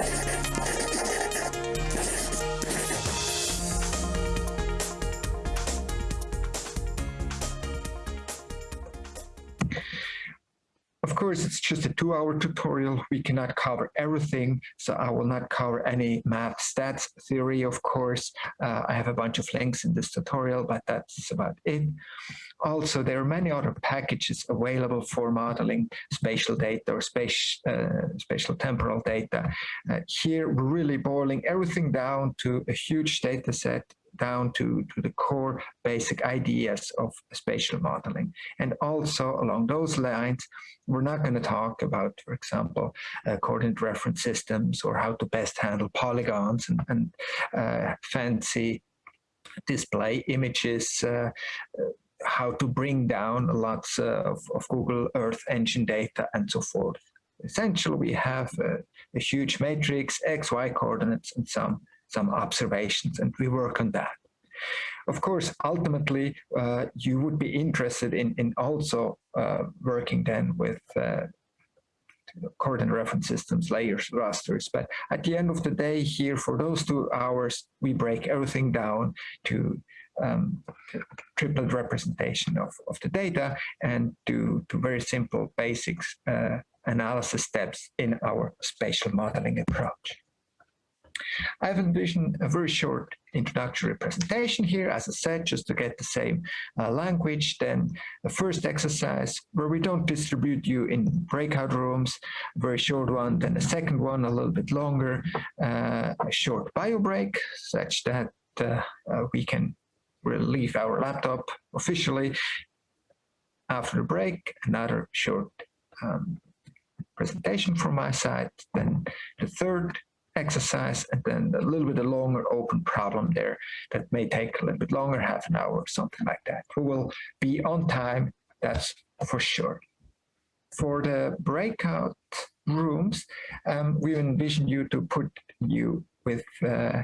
Of just a two-hour tutorial. We cannot cover everything, so I will not cover any math stats theory, of course. Uh, I have a bunch of links in this tutorial, but that's about it. Also, there are many other packages available for modeling spatial data or space, uh, spatial temporal data. Uh, here, we're really boiling everything down to a huge data set down to, to the core basic ideas of spatial modeling. And also along those lines, we're not going to talk about, for example, uh, coordinate reference systems or how to best handle polygons and, and uh, fancy display images, uh, how to bring down lots of, of, Google Earth Engine data and so forth. Essentially, we have a, a huge matrix, x, y coordinates, and some some observations, and we work on that. Of course, ultimately, uh, you would be interested in, in also uh, working then with uh, coordinate reference systems, layers, rasters. But at the end of the day here, for those two hours, we break everything down to um, representation of, of the data and to, to very simple basics uh, analysis steps in our spatial modeling approach. I've envisioned a very short introductory presentation here, as I said, just to get the same uh, language. Then the first exercise where we don't distribute you in breakout rooms, very short one. Then the second one, a little bit longer, uh, a short bio break, such that uh, uh we can leave our laptop officially. After the break, another short um, presentation from my side. Then the third exercise and then a little bit of longer open problem there that may take a little bit longer, half an hour or something like that. We will be on time, that's for sure. For the breakout rooms, um, we envision you to put you with uh,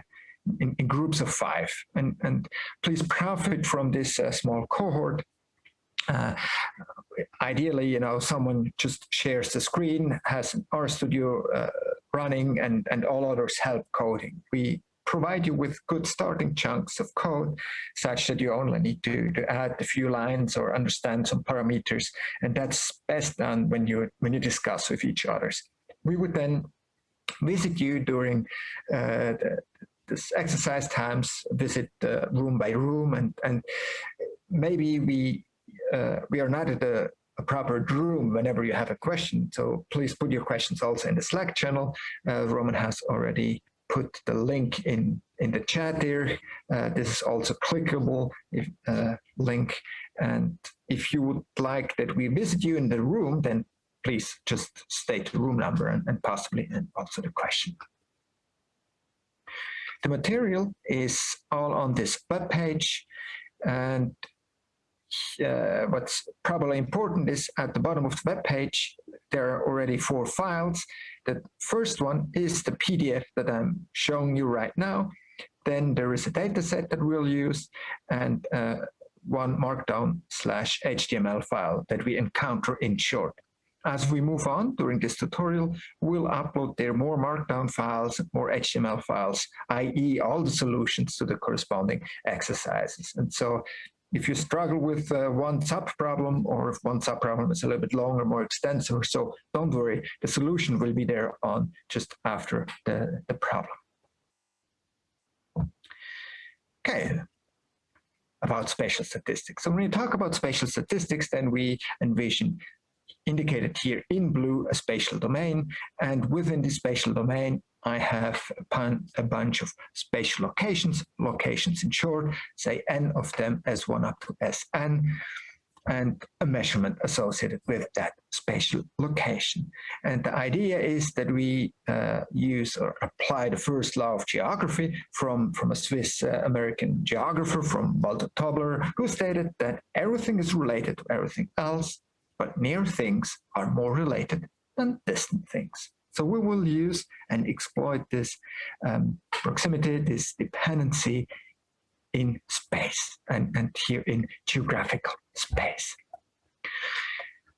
in, in, groups of five and, and please profit from this uh, small cohort uh, ideally, you know, someone just shares the screen, has an RStudio uh, running, and, and all others help coding. We provide you with good starting chunks of code such that you only need to, to add a few lines or understand some parameters. And that's best done when you, when you discuss with each others. We would then visit you during uh, the, this exercise times, visit uh, room by room, and, and maybe we uh, we are not at a, a, proper room whenever you have a question. So please put your questions also in the Slack channel. Uh, Roman has already put the link in, in the chat there. Uh, this is also clickable if, uh, link. And if you would like that we visit you in the room, then please just state the room number and, and possibly and also the question. The material is all on this web page and uh, what's probably important is at the bottom of the web page, there are already four files. The first one is the PDF that I'm showing you right now. Then there is a data set that we'll use and uh, one markdown slash HTML file that we encounter in short. As we move on during this tutorial, we'll upload there more markdown files, more HTML files, i.e. all the solutions to the corresponding exercises. And so if you struggle with uh, one sub-problem or if one sub-problem is a little bit longer, more extensive, so don't worry, the solution will be there on just after the, the problem. Okay, about spatial statistics. So when we talk about spatial statistics, then we envision indicated here in blue a spatial domain, and within the spatial domain, I have a bunch of spatial locations, locations in short, say n of them as 1 up to Sn, and a measurement associated with that spatial location. And the idea is that we uh, use or apply the first law of geography from, from a Swiss uh, American geographer from Walter Tobler, who stated that everything is related to everything else, but near things are more related than distant things. So we will use and exploit this um, proximity, this dependency in space and, and here in geographical space.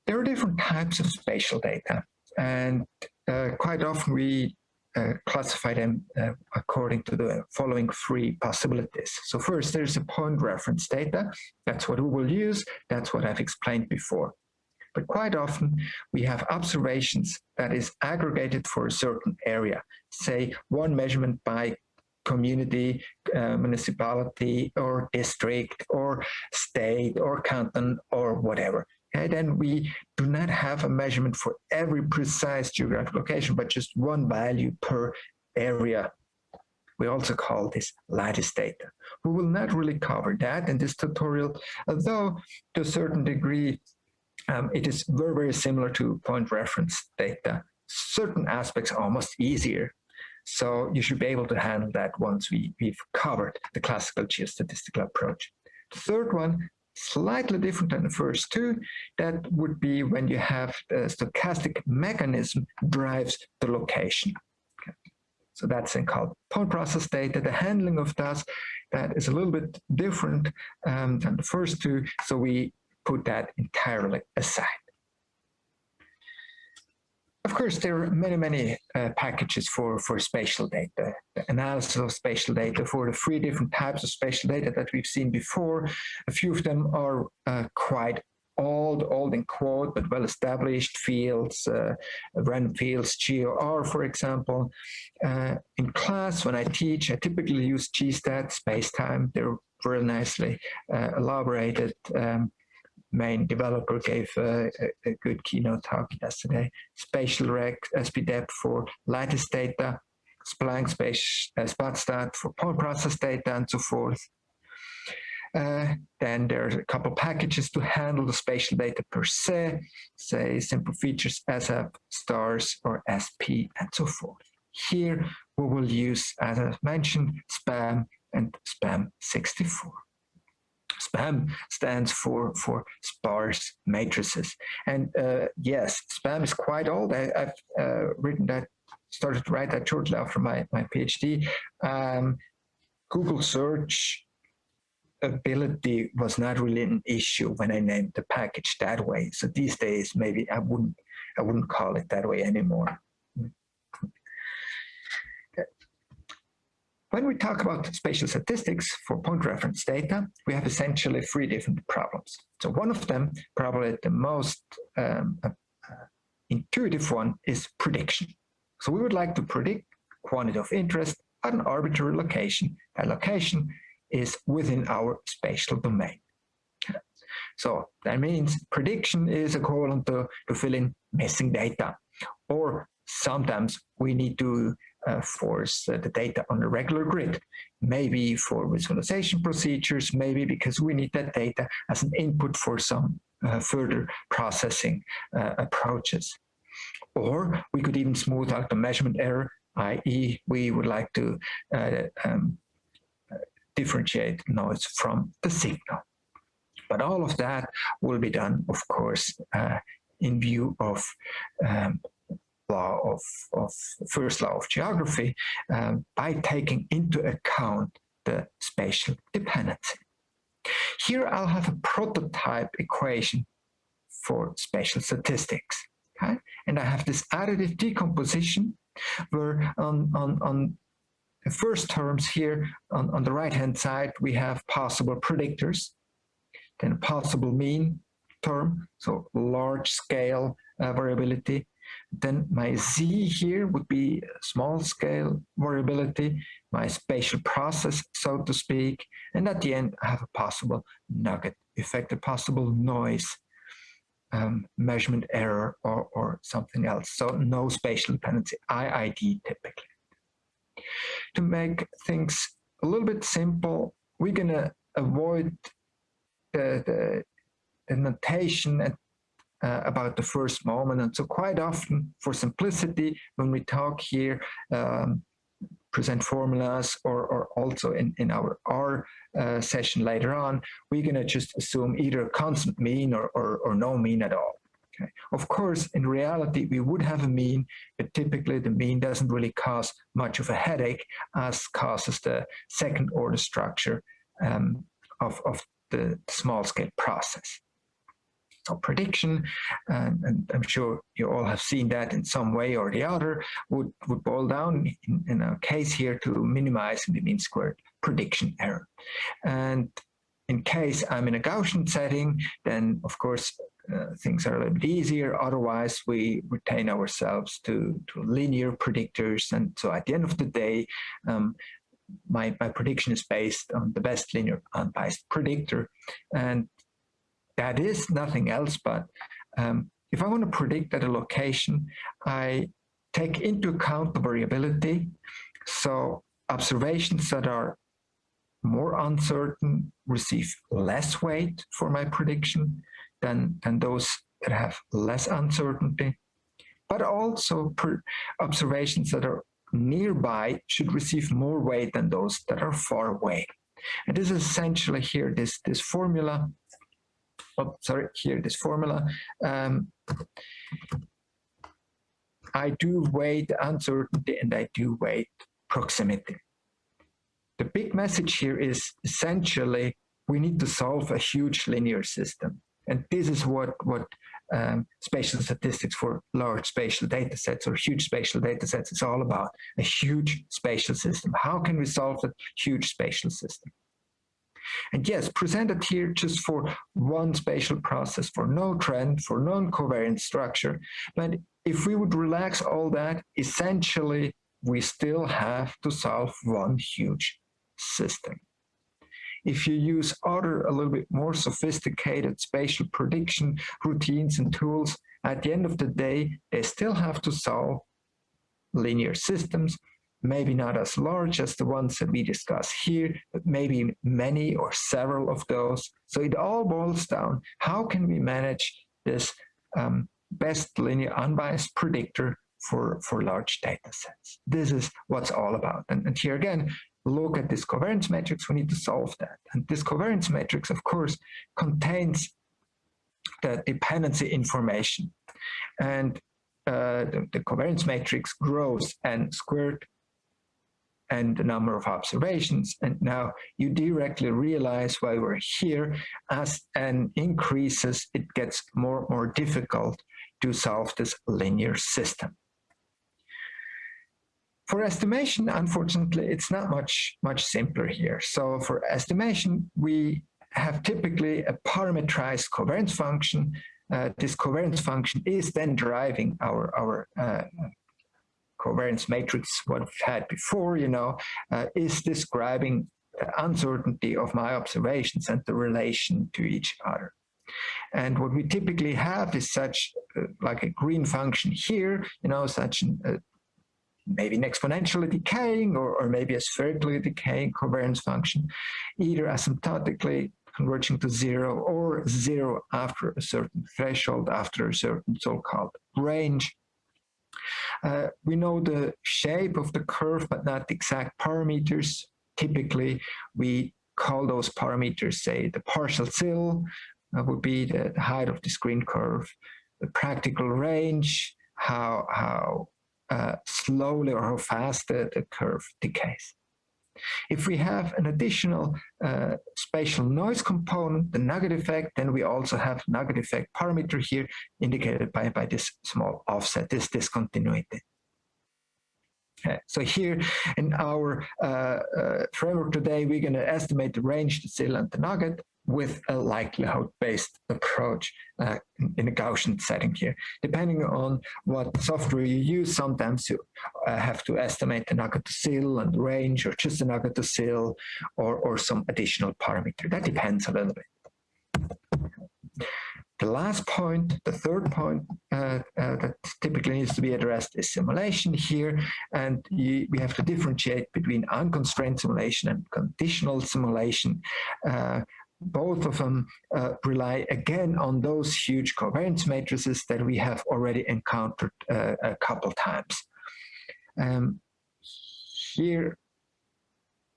There are different types of spatial data and uh, quite often we uh, classify them uh, according to the following three possibilities. So first, there's a point reference data. That's what we will use. That's what I've explained before. But quite often, we have observations that is aggregated for a certain area, say one measurement by community, uh, municipality, or district, or state, or canton, or whatever. Okay, then we do not have a measurement for every precise geographic location, but just one value per area. We also call this lattice data. We will not really cover that in this tutorial, although to a certain degree, um, it is very, very similar to point reference data. Certain aspects are almost easier. So you should be able to handle that once we, we've covered the classical geostatistical approach. The third one slightly different than the first two. That would be when you have the stochastic mechanism drives the location. So that's in called point process data. The handling of that, that is a little bit different um, than the first two. So we put that entirely aside. Of course, there are many, many uh, packages for, for spatial data, the analysis of spatial data for the three different types of spatial data that we've seen before. A few of them are uh, quite old, old in quote, but well-established fields, uh, random fields, geoR, for example. Uh, in class, when I teach, I typically use GStat, spacetime. They're very nicely uh, elaborated. Um, main developer gave a, a, good keynote talk yesterday. spatialreg, SPDEP for lattice data, Splunk space, uh, spatstat for point process data and so forth. Uh, then there's a couple packages to handle the spatial data per se, say simple features, SF, stars, or SP, and so forth. Here we will use, as I mentioned, SPAM and SPAM 64. SPAM stands for, for sparse matrices. And uh, yes, SPAM is quite old. I, have uh, written that, started to write that shortly after my, my PhD. Um, Google search ability was not really an issue when I named the package that way. So these days, maybe I wouldn't, I wouldn't call it that way anymore. When we talk about spatial statistics for point reference data, we have essentially three different problems. So one of them, probably the most um, uh, intuitive one, is prediction. So we would like to predict quantity of interest at an arbitrary location. That location is within our spatial domain. So that means prediction is equivalent to, to fill in missing data. Or sometimes we need to uh, force uh, the data on a regular grid, maybe for visualization procedures, maybe because we need that data as an input for some uh, further processing uh, approaches. Or we could even smooth out the measurement error, i.e. we would like to uh, um, differentiate noise from the signal. But all of that will be done, of course, uh, in view of um, law of, of first law of geography um, by taking into account the spatial dependency. Here I'll have a prototype equation for spatial statistics. Okay? And I have this additive decomposition where on, on, on the first terms here on, on the right hand side we have possible predictors, then possible mean term, so large scale uh, variability, then my Z here would be small scale variability, my spatial process, so to speak. And at the end, I have a possible nugget effect, a possible noise um, measurement error or, or something else. So no spatial dependency, IID typically. To make things a little bit simple, we're gonna avoid the, the, the notation and uh, about the first moment. And so quite often for simplicity, when we talk here, um, present formulas or, or also in, in our R uh, session later on, we're gonna just assume either a constant mean or, or, or no mean at all. Okay. Of course, in reality, we would have a mean, but typically the mean doesn't really cause much of a headache as causes the second order structure um, of, of the small scale process. Prediction, and, and, I'm sure you all have seen that in some way or the other, would, would boil down in, in our case here to minimizing the mean squared prediction error. And in case I'm in a Gaussian setting, then of course uh, things are a little bit easier. Otherwise, we retain ourselves to, to linear predictors. And so at the end of the day, um, my, my prediction is based on the best linear unbiased predictor. And that is nothing else but um, if I want to predict at a location, I take into account the variability. So observations that are more uncertain receive less weight for my prediction than, than those that have less uncertainty. But also observations that are nearby should receive more weight than those that are far away. And this is essentially here, this, this formula, oh, sorry, here, this formula. Um, I do weight uncertainty and I do weight proximity. The big message here is essentially we need to solve a huge linear system. And this is what, what um, spatial statistics for large spatial data sets or huge spatial data sets is all about, a huge spatial system. How can we solve a huge spatial system? And yes, presented here just for one spatial process, for no trend, for non-covariant structure. But if we would relax all that, essentially, we still have to solve one huge system. If you use other, a little bit more sophisticated spatial prediction routines and tools, at the end of the day, they still have to solve linear systems, maybe not as large as the ones that we discuss here, but maybe many or several of those. So it all boils down, how can we manage this um, best linear unbiased predictor for, for large data sets? This is what's all about. And, and here again, look at this covariance matrix, we need to solve that. And this covariance matrix, of course, contains the dependency information. And uh, the, the, covariance matrix grows and squared and the number of observations. And now you directly realize why we're here as n increases, it gets more and more difficult to solve this linear system. For estimation, unfortunately, it's not much, much simpler here. So for estimation, we have typically a parametrized covariance function. Uh, this covariance function is then driving our, our uh, covariance matrix, what we've had before, you know, uh, is describing the uncertainty of my observations and the relation to each other. And what we typically have is such uh, like a green function here, you know, such an, uh, maybe an exponentially decaying or, or maybe a spherically decaying covariance function, either asymptotically converging to zero or zero after a certain threshold, after a certain so-called range. Uh, we know the shape of the curve, but not the exact parameters. Typically, we call those parameters, say, the partial sill uh, would be the height of the screen curve, the practical range, how, how uh, slowly or how fast the, the curve decays. If we have an additional uh, spatial noise component, the nugget effect, then we also have nugget effect parameter here indicated by, by this small offset, this discontinuity. Okay. So here in our uh, uh, framework today, we're going to estimate the range, the sill, and the nugget with a likelihood-based approach uh, in a Gaussian setting here. Depending on what software you use, sometimes you uh, have to estimate the nugget to sill and range, or just the nugget to sill, or, or some additional parameter. That depends a little bit. The last point, the third point uh, uh, that typically needs to be addressed is simulation here. And you, we have to differentiate between unconstrained simulation and conditional simulation. Uh, both of them uh, rely again on those huge covariance matrices that we have already encountered uh, a couple times. Um, here,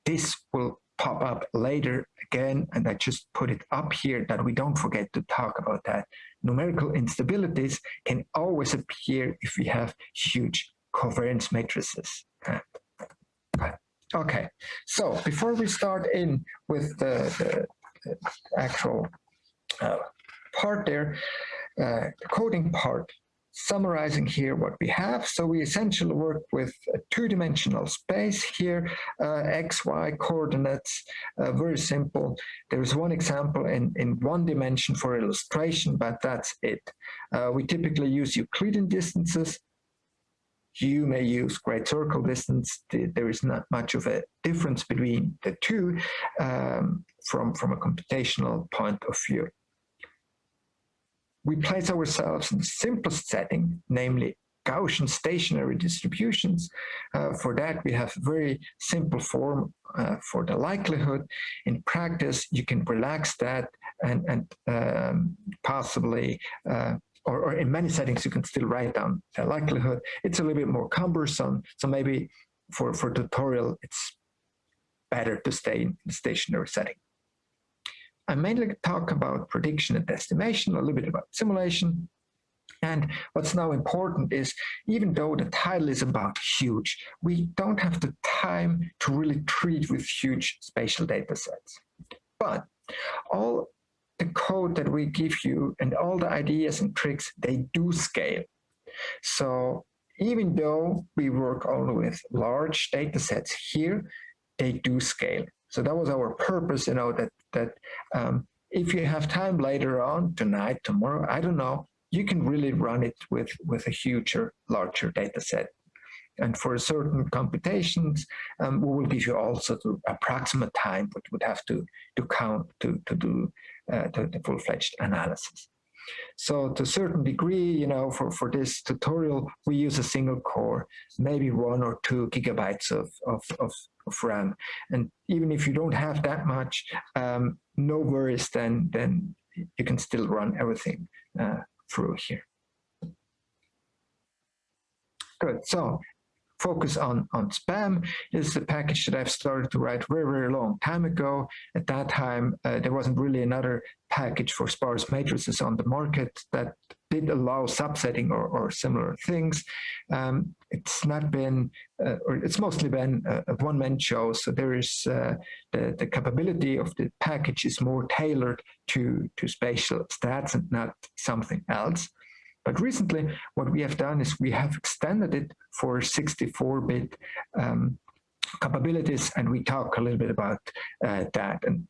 this will pop up later again, and I just put it up here that we don't forget to talk about that. Numerical instabilities can always appear if we have huge covariance matrices. Okay, so before we start in with the, the actual uh, part there, uh, coding part, summarizing here what we have. So we essentially work with a two-dimensional space here, uh, x, y coordinates, uh, very simple. There's one example in, in one dimension for illustration, but that's it. Uh, we typically use Euclidean distances. You may use great circle distance. There is not much of a difference between the two um, from, from a computational point of view we place ourselves in the simplest setting, namely Gaussian stationary distributions. Uh, for that, we have a very simple form uh, for the likelihood. In practice, you can relax that and, and um, possibly, uh, or, or, in many settings, you can still write down the likelihood. It's a little bit more cumbersome. So maybe for, for tutorial, it's better to stay in the stationary setting. I mainly talk about prediction and estimation, a little bit about simulation. And what's now important is, even though the title is about huge, we don't have the time to really treat with huge spatial data sets. But all the code that we give you and all the ideas and tricks, they do scale. So even though we work only with large data sets here, they do scale. So that was our purpose, you know, that that um, if you have time later on, tonight, tomorrow, I don't know, you can really run it with, with a huger, larger data set. And for certain computations, um, we will give you also the approximate time, but would have to, to count to, to do uh, the, the full-fledged analysis. So to a certain degree, you know, for, for this tutorial, we use a single core, maybe one or two gigabytes of, of, of, of RAM. And even if you don't have that much, um, no worries, then, then you can still run everything uh, through here. Good, so focus on, on spam is a package that I've started to write very, very long time ago. At that time, uh, there wasn't really another package for sparse matrices on the market that did allow subsetting or, or similar things. Um, it's not been, uh, or it's mostly been a, one-man show. So there is uh, the, the capability of the package is more tailored to, to spatial stats and not something else. But recently, what we have done is we have extended it for 64-bit um, capabilities, and we talk a little bit about uh, that. And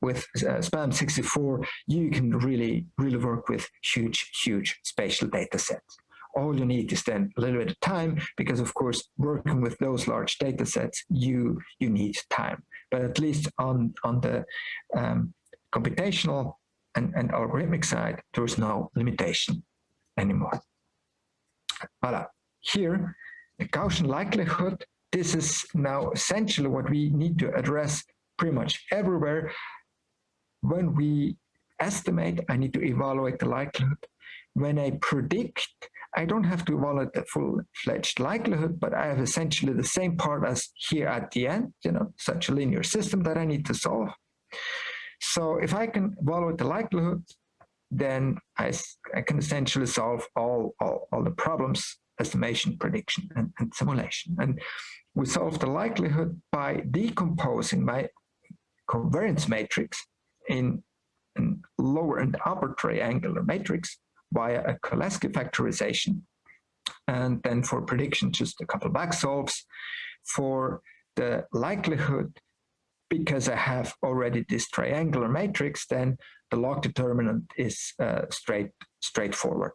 with uh, SPAM 64, you can really, really work with huge, huge spatial data sets. All you need is then a little bit of time, because of course, working with those large data sets, you, you need time. But at least on, on the um, computational and, and algorithmic side, there's no limitation anymore. Voila. Here, the Gaussian likelihood, this is now essentially what we need to address pretty much everywhere. When we estimate, I need to evaluate the likelihood. When I predict, I don't have to evaluate the full-fledged likelihood, but I have essentially the same part as here at the end, you know, such a linear system that I need to solve. So if I can evaluate the likelihood, then I, I can essentially solve all, all, all the problems, estimation, prediction, and, and simulation. And we solve the likelihood by decomposing my covariance matrix in lower and upper triangular matrix via a Cholesky factorization. And then for prediction, just a couple back solves. For the likelihood, because I have already this triangular matrix, then the log determinant is uh, straight straightforward.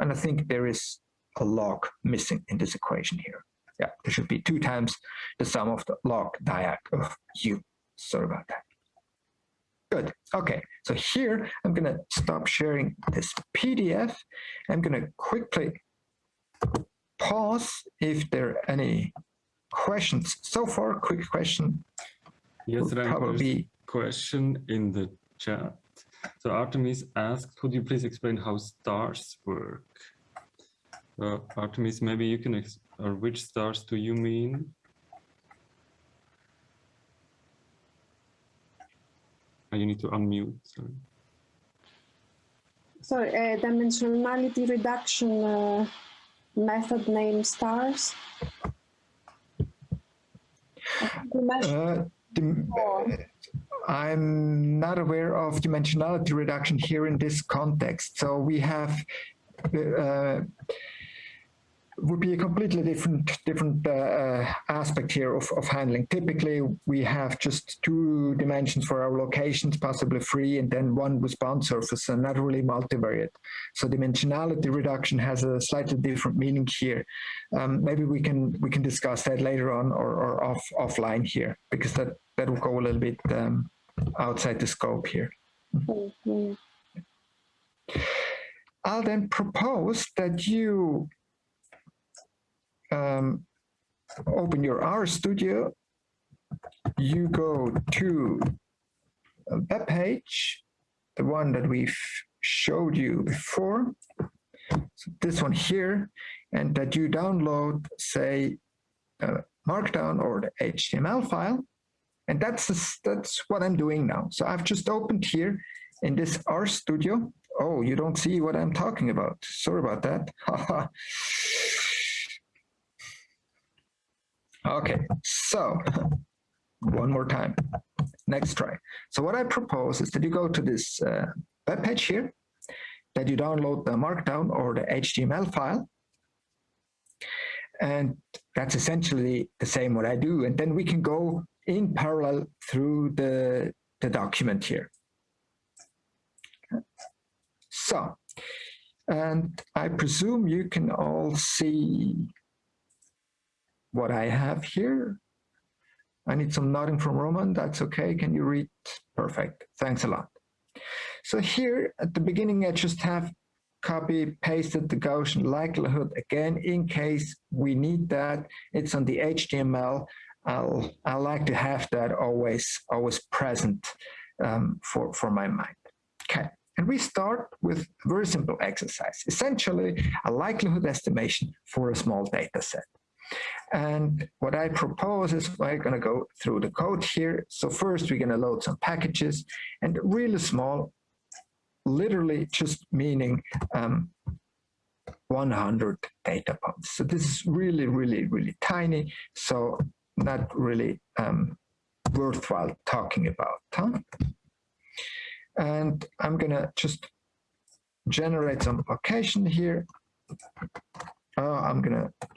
And I think there is a log missing in this equation here. Yeah, there should be two times the sum of the log diag of u. Sorry about that. Good. Okay, so here I'm going to stop sharing this PDF. I'm going to quickly pause if there are any questions. So far, quick question. Yes, there probably question in the chat. So Artemis asked, could you please explain how stars work? Uh, Artemis, maybe you can, or which stars do you mean? Oh, you need to unmute. Sorry. Sorry, uh, dimensionality reduction uh, method name stars. Uh, the, I'm not aware of dimensionality reduction here in this context. So we have uh, would be a completely different different uh, uh, aspect here of, of handling. Typically, we have just two dimensions for our locations, possibly three, and then one response surface, and not really multivariate. So dimensionality reduction has a slightly different meaning here. Um, maybe we can we can discuss that later on or, or off offline here, because that that will go a little bit um, outside the scope here. Mm -hmm. I'll then propose that you um, open your RStudio, you go to a web page, the one that we've showed you before, so this one here, and that you download, say, Markdown or the HTML file, and that's that's what I'm doing now. So I've just opened here in this RStudio. Oh, you don't see what I'm talking about. Sorry about that. Okay, so one more time, next try. So what I propose is that you go to this uh, web page here, that you download the Markdown or the HTML file, and that's essentially the same what I do. And then we can go in parallel through the, the document here. So, and I presume you can all see what I have here. I need some nodding from Roman. That's okay. Can you read? Perfect. Thanks a lot. So here at the beginning, I just have copy pasted the Gaussian likelihood again in case we need that. It's on the HTML. I'll I like to have that always always present um, for for my mind. Okay. And we start with a very simple exercise, essentially a likelihood estimation for a small data set. And what I propose is we're going to go through the code here. So first we're going to load some packages and really small, literally just meaning um, 100 data points. So this is really, really, really tiny. So not really um, worthwhile talking about. Huh? And I'm going to just generate some location here. Uh, I'm going to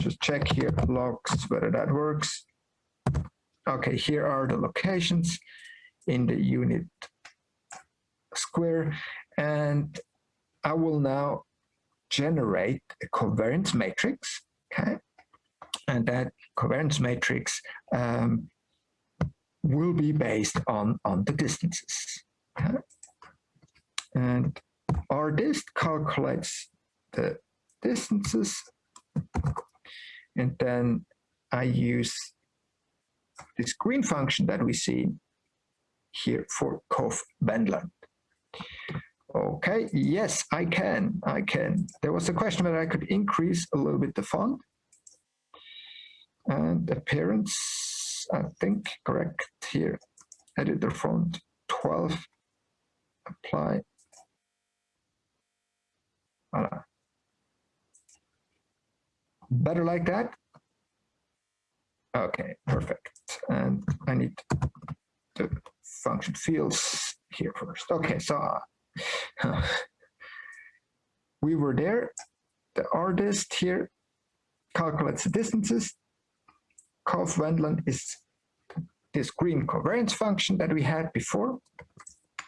just check here, logs, whether that works. Okay, here are the locations in the unit square, and I will now generate a covariance matrix, okay? And that covariance matrix um, will be based on, on the distances. Okay? And dist calculates the distances. And then I use this green function that we see here for Cov Wendland. Okay, yes, I can, I can. There was a question that I could increase a little bit the font. And appearance, I think, correct here. Editor font 12, apply. Voila. Better like that? Okay, perfect. And I need the function fields here first. Okay, so we were there. The rdist here calculates the distances. Cov Wendland is this green covariance function that we had before.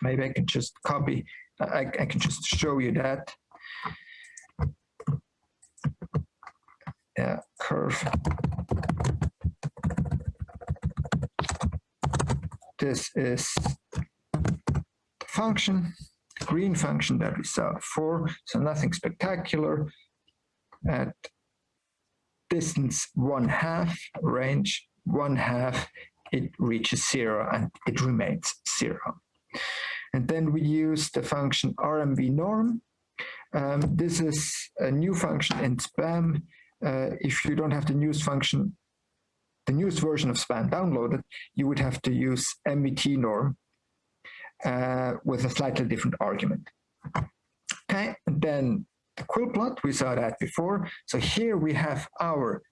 Maybe I can just copy, I, I can just show you that. yeah, curve. This is the function, green function that we saw before, so nothing spectacular. At distance one half, range one half, it reaches zero and it remains zero. And then we use the function RMV norm. Um, this is a new function in SPAM uh, if you don't have the news function, the newest version of SPAM downloaded, you would have to use MVT norm uh, with a slightly different argument. Okay, and then the quilt plot, we saw that before. So here we have our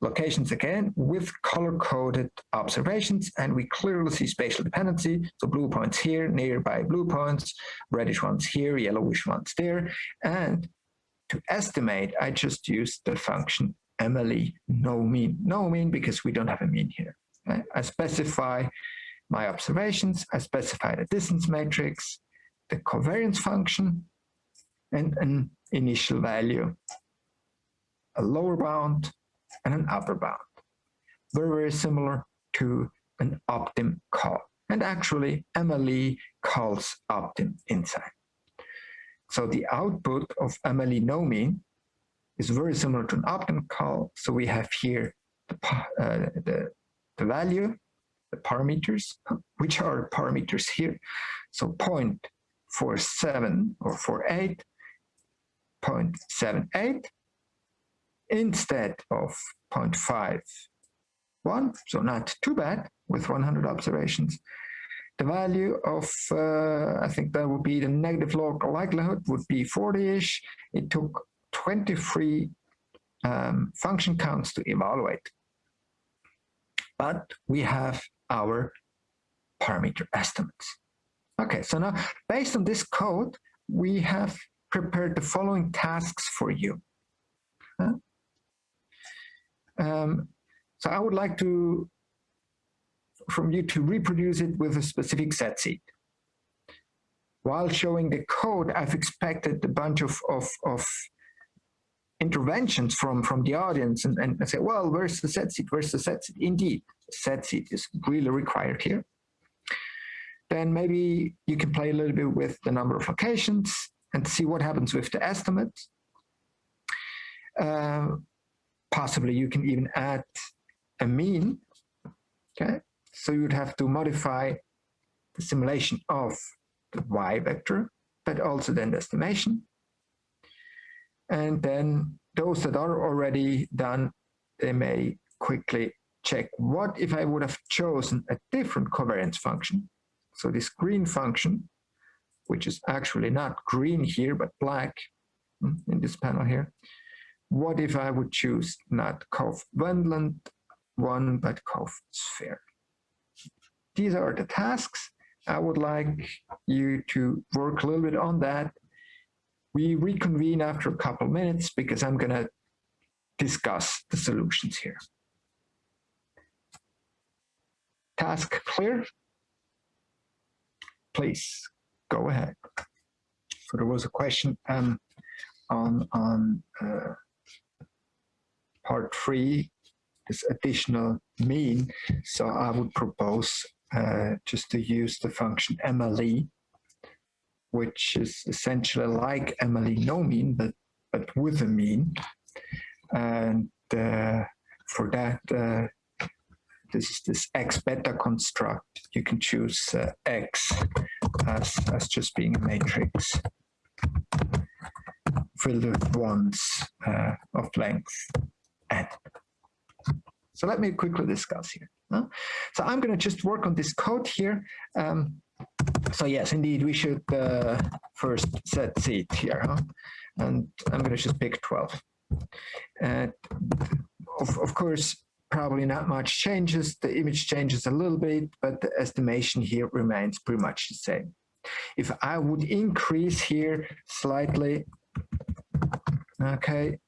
locations again with color-coded observations, and we clearly see spatial dependency. So blue points here, nearby blue points, reddish ones here, yellowish ones there. And to estimate, I just use the function MLE, no mean. No mean because we don't have a mean here. I specify my observations, I specify the distance matrix, the covariance function, and an initial value, a lower bound, and an upper bound. Very, very similar to an optim call. And actually, MLE calls optim inside. So the output of MLE no mean is very similar to an optim call. So we have here the, uh, the, the value, parameters, which are parameters here. So 0.47 or 48, 0.78, instead of 0.51, so not too bad with 100 observations. The value of, uh, I think that would be the negative log likelihood would be 40-ish. It took 23 um, function counts to evaluate. But we have our parameter estimates. Okay, so now based on this code, we have prepared the following tasks for you. Um, so I would like to, from you to reproduce it with a specific set seed. While showing the code, I've expected a bunch of, of, of interventions from, from the audience and, and say, well, where's the set seed? Where's the set seed? Indeed, set seed is really required here. Then maybe you can play a little bit with the number of locations and see what happens with the estimate. Uh, possibly you can even add a mean, okay? So you'd have to modify the simulation of the y vector, but also then the estimation. And then those that are already done, they may quickly check what if I would have chosen a different covariance function. So this green function, which is actually not green here, but black hmm, in this panel here. What if I would choose not Cov Wendland one, but Cov sphere? These are the tasks. I would like you to work a little bit on that. We reconvene after a couple minutes because I'm going to discuss the solutions here. Task clear? Please go ahead. So there was a question um, on, on uh, part three, this additional mean. So I would propose uh, just to use the function MLE, which is essentially like no mean, but, but with a mean. And uh, for that, uh, this is this x beta construct. You can choose uh, x as, as just being a matrix filled with ones uh, of length n. So let me quickly discuss here. Huh? So I'm going to just work on this code here. Um, so yes, indeed, we should uh, first set seed here. Huh? And I'm going to just pick 12. Uh, of, of course, probably not much changes. The image changes a little bit, but the estimation here remains pretty much the same. If I would increase here slightly, okay,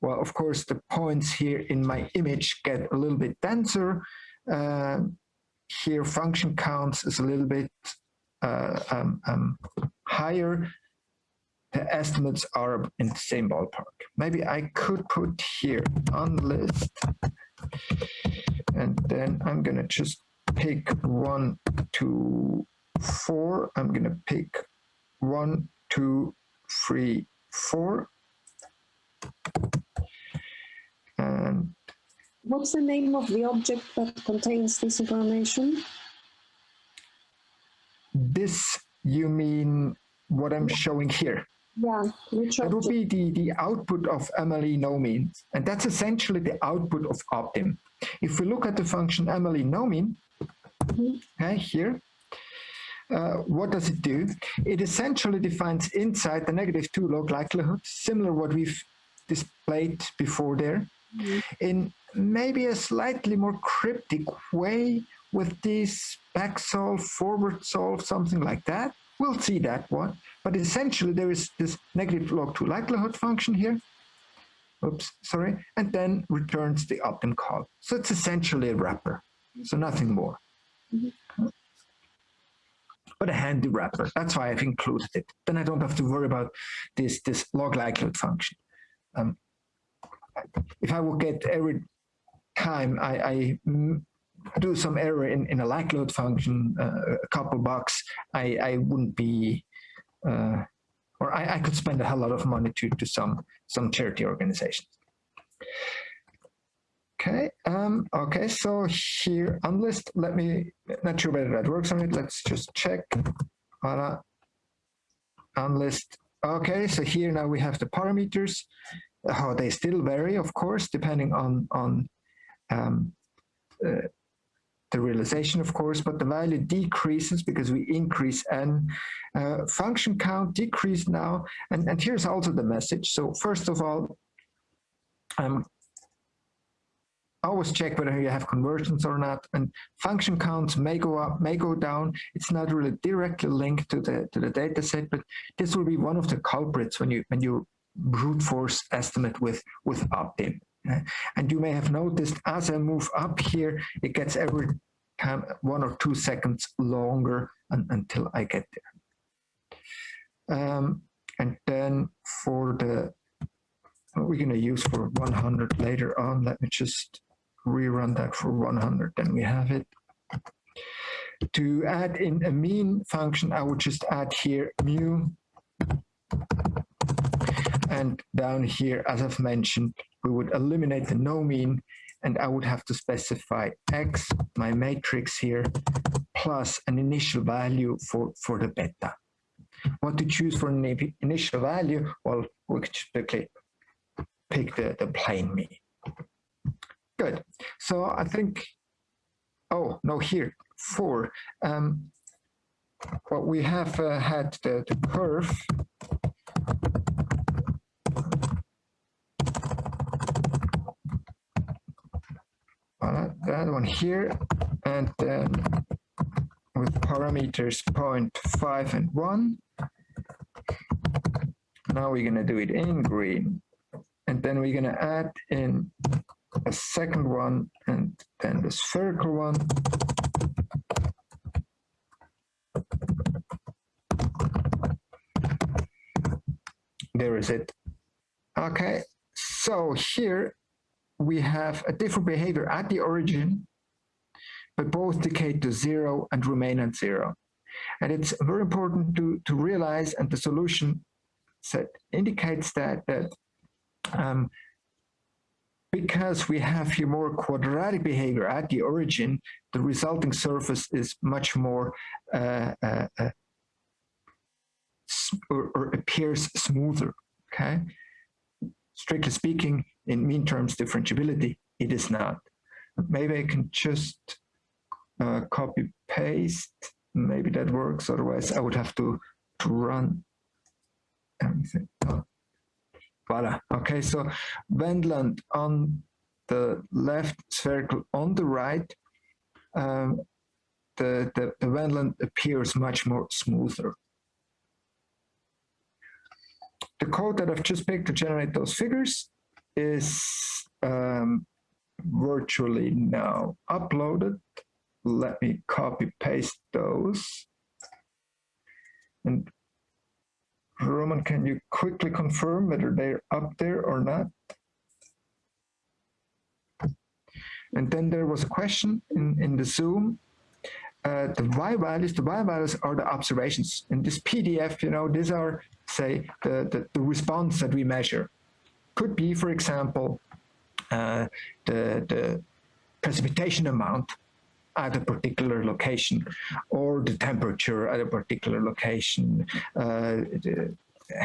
well, of course, the points here in my image get a little bit denser. Uh, here, function counts is a little bit uh, um, um, higher. The estimates are in the same ballpark. Maybe I could put here on list, and then I'm gonna just pick one, two, four. I'm gonna pick one, two, three, four. And What's the name of the object that contains this information? This, you mean what I'm showing here? Yeah, which That would be the, the output of MLE no mean, and that's essentially the output of optim. If we look at the function MLE no mean, Mhm. okay, here, uh, what does it do? It essentially defines inside the negative two log likelihood, similar what we've displayed before there. in maybe a slightly more cryptic way with this back solve, forward solve, something like that. We'll see that one. But essentially, there is this negative log 2 likelihood function here. Oops, sorry. And then returns the optim call. So it's essentially a wrapper. So nothing more. But a handy wrapper. That's why I've included it. Then I don't have to worry about this, this log likelihood function. Um, if I would get every time I, I do some error in, in a likelihood function, uh, a couple bucks, I, I wouldn't be, uh, or I, I could spend a hell lot of money to, to some, some charity organizations. Okay, um, okay, so here unlist, let me, not sure whether that works on it, let's just check. Voila, unlist. Okay, so here now we have the parameters, how they still vary, of course, depending on, on um, uh, the realization, of course, but the value decreases because we increase n. Uh, function count decreased now, and, and here's also the message. So first of all, um, always check whether you have convergence or not, and function counts may go up, may go down. It's not really directly linked to the to the data set, but this will be one of the culprits when you when you brute force estimate with with optim. And you may have noticed as I move up here, it gets every time one or two seconds longer until I get there. Um, and then for the, we're going to use for 100 later on, let me just rerun that for 100, then we have it. To add in a mean function, I would just add here mu and down here, as I've mentioned, we would eliminate the no mean and I would have to specify X, my matrix here, plus an initial value for, for the beta. What to choose for an initial value? Well, we could pick, pick the, the plain mean. Good. So I think, oh, no, here, four. Um, what we have uh, had the, the curve that one here, and then with parameters 0.5 and 1. Now we're going to do it in green. And then we're going to add in a second one and then the spherical one. There is it. Okay, so here we have a different behavior at the origin, but both decay to zero and remain at zero. And it's very important to, to realize, and the solution set indicates that, that um, because we have here more quadratic behavior at the origin, the resulting surface is much more uh, uh, uh, or, or appears smoother, okay? Strictly speaking, in mean terms differentiability, it is not. Maybe I can just uh, copy paste, maybe that works, otherwise I would have to, to run everything. Oh. Voila, okay, so Wendland on the left, spherical on the right, um, the, the, the Wendland appears much more smoother. The code that I've just picked to generate those figures is um, virtually now uploaded. Let me copy paste those. And Roman, can you quickly confirm whether they're up there or not? And then there was a question in, in the Zoom. Uh, the Y values, the Y values are the observations. In this PDF, you know, these are, say, the, the, the response that we measure could be, for example, uh, the, the precipitation amount at a particular location or the temperature at a particular location, uh, the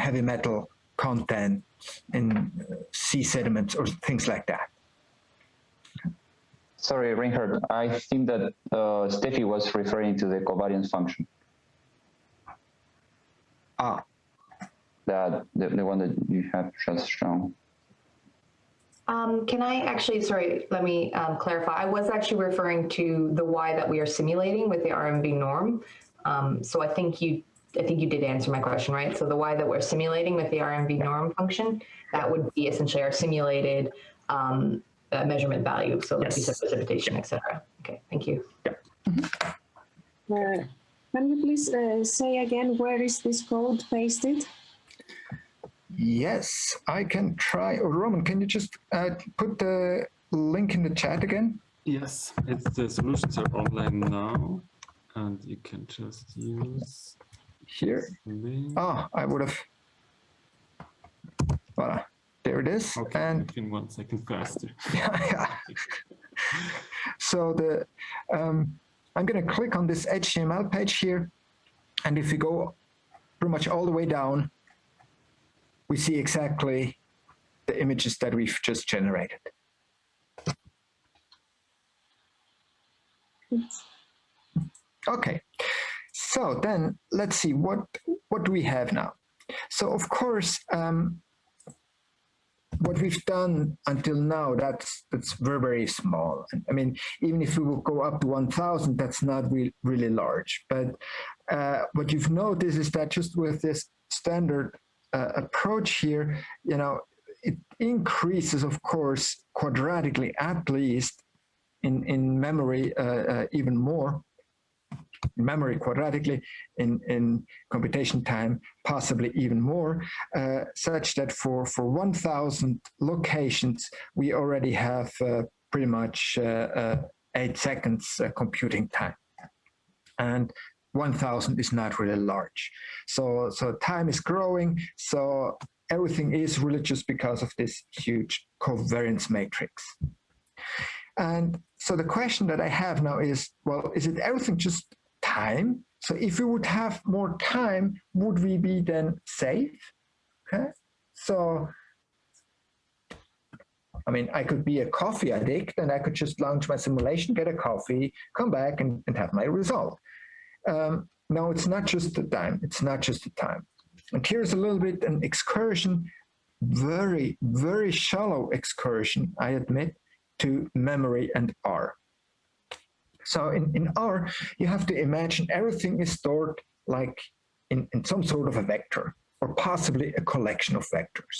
heavy metal content in uh, sea sediments or things like that. Sorry, Reinhard, I think that uh, Steffi was referring to the covariance function. Ah. That, the, the one that you have just shown. Um, can I actually, sorry, let me um, clarify. I was actually referring to the Y that we are simulating with the RMV norm. Um, so I think you, I think you did answer my question, right? So the Y that we're simulating with the RMV norm function, that would be essentially our simulated um, uh, measurement value. So like you said, Yes. precipitation, et cetera. Okay, thank you. Uh, can you please uh, say again where is this code pasted? Yes, I can try. Or Roman, can you just uh, put the link in the chat again? Yes, it's the solutions are online now, and you can just use Here. Ah, I would have. Voila, there it is. Okay, And in one second faster. yeah. So the um, I'm going to click on this HTML page here, and if you go pretty much all the way down, we see exactly the images that we've just generated. Okay, so then let's see what what do we have now. So of course, um, what we've done until now that's that's very very small. I mean, even if we will go up to 1,000, that's not really really large. But uh, what you've noticed is that just with this standard uh, approach here, you know, it increases, of course, quadratically at least in in memory uh, uh, even more memory quadratically in, in computation time, possibly even more, uh, such that for, for 1000 locations, we already have uh, pretty much uh, eight seconds computing time. And 1000 is not really large. So, so time is growing. So everything is really just because of this huge covariance matrix. And so the question that I have now is, well, is it everything just time? So if we would have more time, would we be then safe? Okay. So, I mean, I could be a coffee addict and I could just launch my simulation, get a coffee, come back and, and have my result. Um, no, it's not just the time. It's not just the time. And here's a little bit an excursion, very, very shallow excursion, I admit, to memory and R. So in, in R, you have to imagine everything is stored like in, in some sort of a vector or possibly a collection of vectors.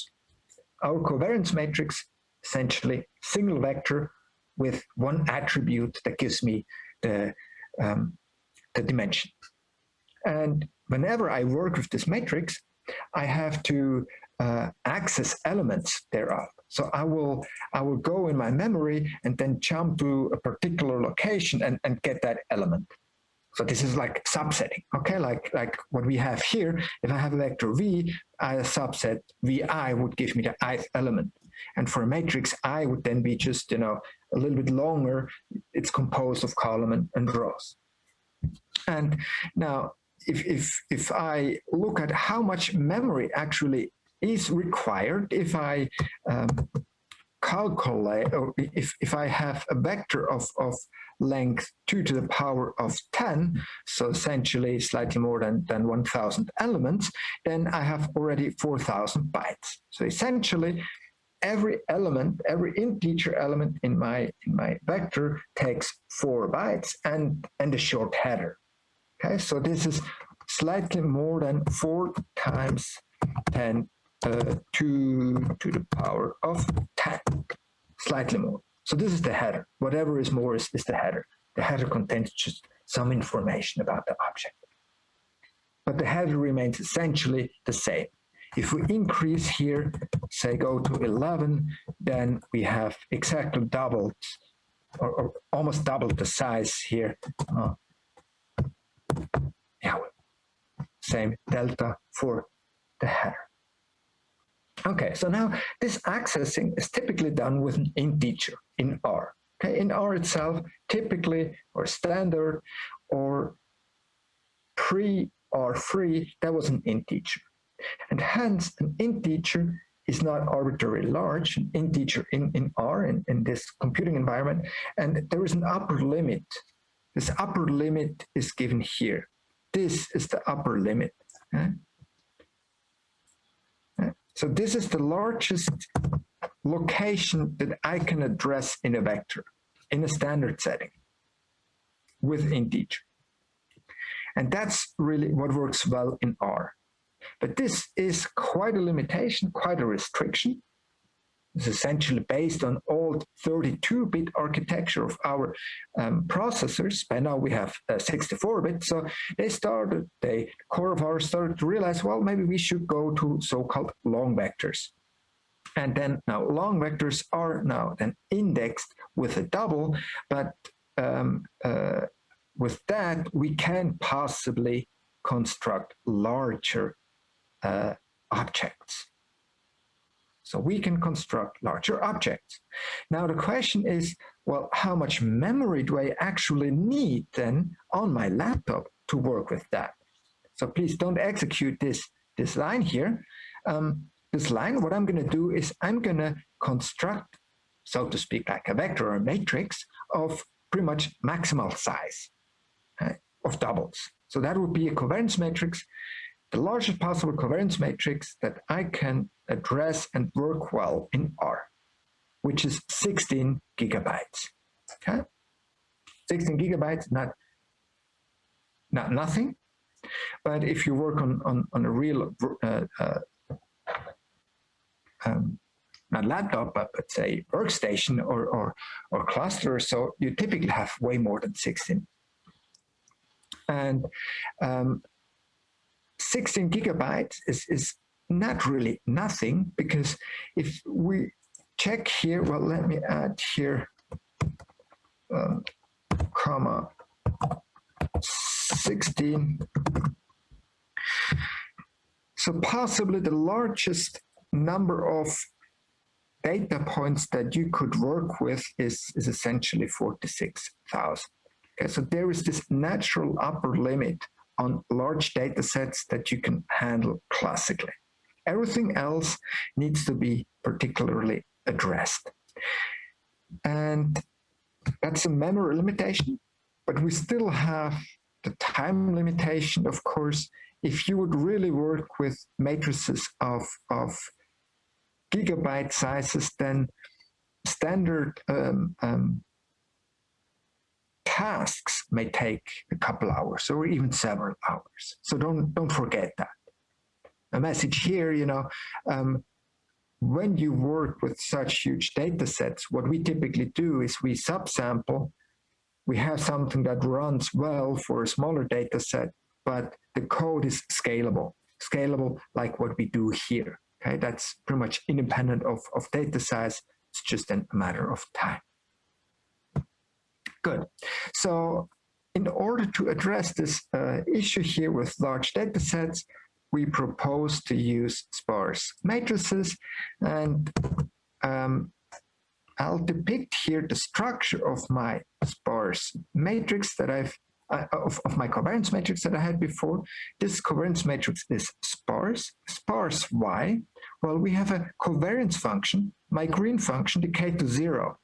Our covariance matrix, essentially single vector with one attribute that gives me the, um, the dimension. And whenever I work with this matrix, I have to uh, access elements thereof. So I will I will go in my memory and then jump to a particular location and, and get that element. So this is like subsetting, okay? Like like what we have here, if I have a vector v, I subset vi would give me the ith element. And for a matrix, I would then be just, you know, a little bit longer. It's composed of column and, and rows. And now if, if, if I look at how much memory actually is required if I um, calculate, or if, if I have a vector of, of length 2 to the power of 10, so essentially slightly more than, than 1,000 elements, then I have already 4,000 bytes. So essentially, every element, every integer element in my, in my vector takes 4 bytes and, and a short header. Okay, so this is slightly more than 4 times 10 uh, to, to the power of 10, slightly more. So this is the header. Whatever is more is, is the header. The header contains just some information about the object. But the header remains essentially the same. If we increase here, say go to 11, then we have exactly doubled or, or almost doubled the size here. Uh, yeah, same delta for the header. Okay, so now this accessing is typically done with an integer in R. Okay, in R itself, typically or standard or pre or free, that was an integer. And hence an integer is not arbitrarily large, an integer in, in R, in, in this computing environment, and there is an upper limit. This upper limit is given here. This is the upper limit. Okay? So this is the largest location that I can address in a vector, in a standard setting with integer. And that's really what works well in R. But this is quite a limitation, quite a restriction. It's essentially based on old 32-bit architecture of our um, processors. By now we have 64-bit. So they started, the core of R started to realize, well, maybe we should go to so-called long vectors. And then now long vectors are now then indexed with a double, but um, uh, with that, we can possibly construct larger uh, objects. So we can construct larger objects. Now the question is, well, how much memory do I actually need then on my laptop to work with that? So please don't execute this, this line here. Um, this line, what I'm going to do is I'm going to construct, so to speak, like a vector or a matrix of pretty much maximal size of doubles. So that would be a covariance matrix the largest possible covariance matrix that I can address and work well in R, which is 16 gigabytes. Okay, 16 gigabytes, not not nothing, but if you work on on, on a real uh, uh, um, not laptop, but, but say workstation or, or, or cluster, so you typically have way more than 16. And um, 16 gigabytes is, is not really nothing because if we check here, well, let me add here, um, comma, 16. So possibly the largest number of data points that you could work with is, is essentially 46,000. Okay, so there is this natural upper limit on large data sets that you can handle classically. Everything else needs to be particularly addressed. And that's a memory limitation, but we still have the time limitation, of course, if you would really work with matrices of, of gigabyte sizes, then standard um, um, tasks may take a couple hours or even several hours. So don't, don't forget that. A message here, you know, um, when you work with such huge data sets, what we typically do is we subsample, we have something that runs well for a smaller data set, but the code is scalable, scalable like what we do here. Okay, that's pretty much independent of, of data size. It's just a matter of time. Good. So in order to address this uh, issue here with large data sets, we propose to use sparse matrices and um, I'll depict here the structure of my sparse matrix that I've uh, of, of my covariance matrix that I had before. This covariance matrix is sparse. Sparse why? Well, we have a covariance function, my green function decay to zero.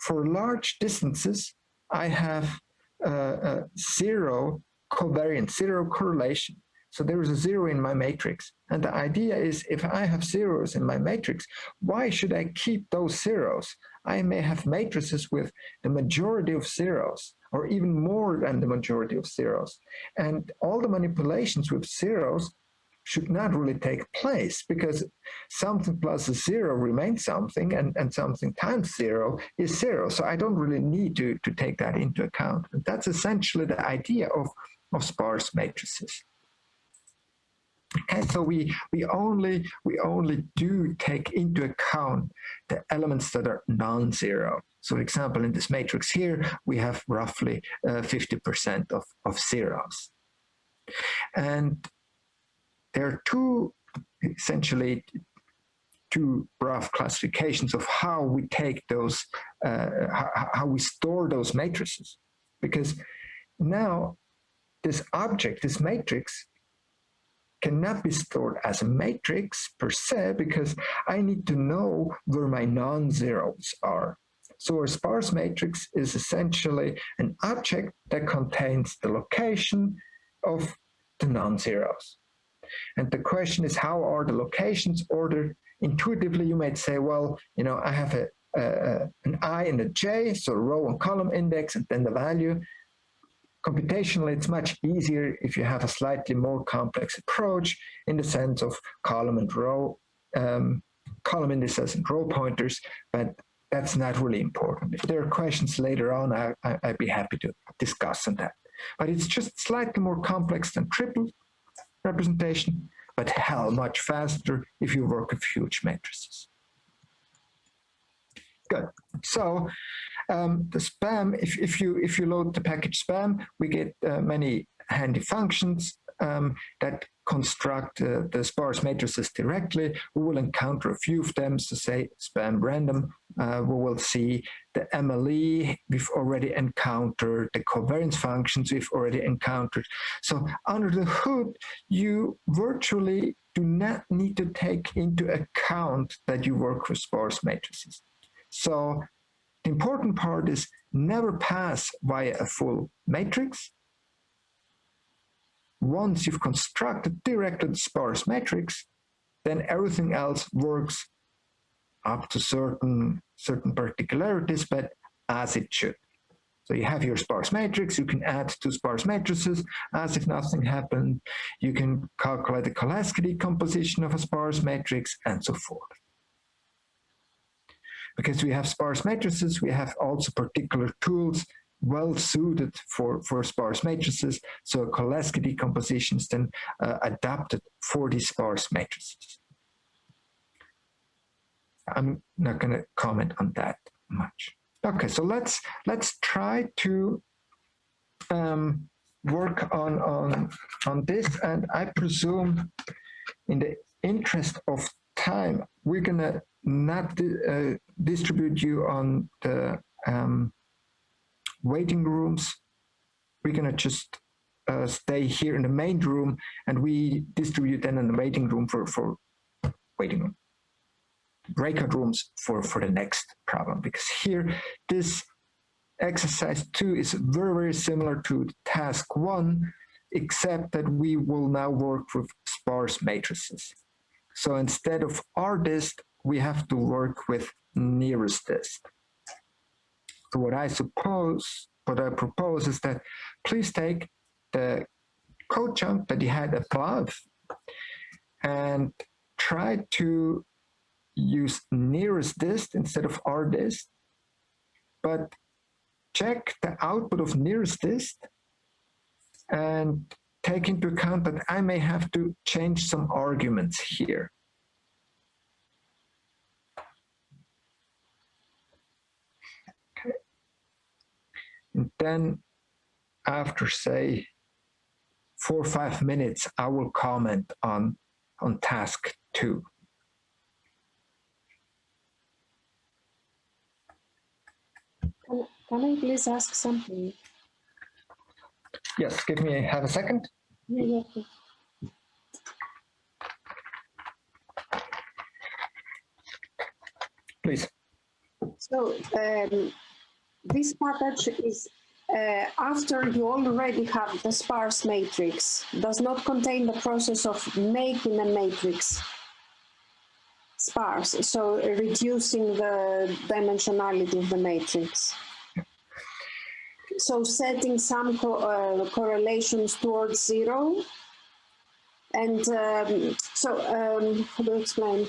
For large distances, I have uh, zero covariance, zero correlation. So there is a zero in my matrix. And the idea is if I have zeros in my matrix, why should I keep those zeros? I may have matrices with the majority of zeros or even more than the majority of zeros. And all the manipulations with zeros should not really take place because something plus a zero remains something and, and something times zero is zero. So I don't really need to, to take that into account. That's essentially the idea of, of sparse matrices. And so we, we, only, we only do take into account the elements that are non-zero. So for example, in this matrix here, we have roughly 50% uh, of, of zeros. And there are two, essentially, two rough classifications of how we take those, uh, how, how we store those matrices. Because now this object, this matrix, cannot be stored as a matrix per se because I need to know where my non-zeros are. So a sparse matrix is essentially an object that contains the location of the non-zeros. And the question is, how are the locations ordered intuitively you might say, well, you know, I have a, a, an I and a J, so row and column index and then the value. Computationally, it's much easier if you have a slightly more complex approach in the sense of column and row, um, column indices and row pointers, but that's not really important. If there are questions later on, I, I, I'd be happy to discuss on that. But it's just slightly more complex than triple representation, but hell, much faster if you work with huge matrices. Good. So um, the spam, if, if you if you load the package spam, we get uh, many handy functions um, that construct uh, the sparse matrices directly. We will encounter a few of them, so say spam random. Uh, we will see the MLE we've already encountered, the covariance functions we've already encountered. So under the hood, you virtually do not need to take into account that you work with sparse matrices. So the important part is never pass via a full matrix, once you've constructed directed sparse matrix, then everything else works up to certain, certain particularities, but as it should. So you have your sparse matrix, you can add two sparse matrices as if nothing happened. You can calculate the Cholesky decomposition of a sparse matrix and so forth. Because we have sparse matrices, we have also particular tools well suited for, for sparse matrices. So Cholesky decomposition is then uh, adapted for these sparse matrices. I'm not going to comment on that much. Okay, so let's let's try to um, work on on on this, and I presume, in the interest of time, we're gonna not uh, distribute you on the um, waiting rooms. We're gonna just uh, stay here in the main room and we distribute then in the waiting room for, for waiting room, breakout rooms for, for the next problem. Because here, this exercise two is very, very similar to task one, except that we will now work with sparse matrices. So instead of rdist, we have to work with nearest dist. What I suppose, what I propose is that please take the code chunk that you had above and try to use nearest dist instead of rdist, but check the output of nearest dist and take into account that I may have to change some arguments here. And then after say four or five minutes, I will comment on, on task two. Can, can I please ask something? Yes, give me, half a second. Yeah, yeah. Please. So um, this package is uh, after you already have the sparse matrix, does not contain the process of making a matrix sparse, so reducing the dimensionality of the matrix. So setting some co uh, correlations towards zero. And um, so, um, how do I explain?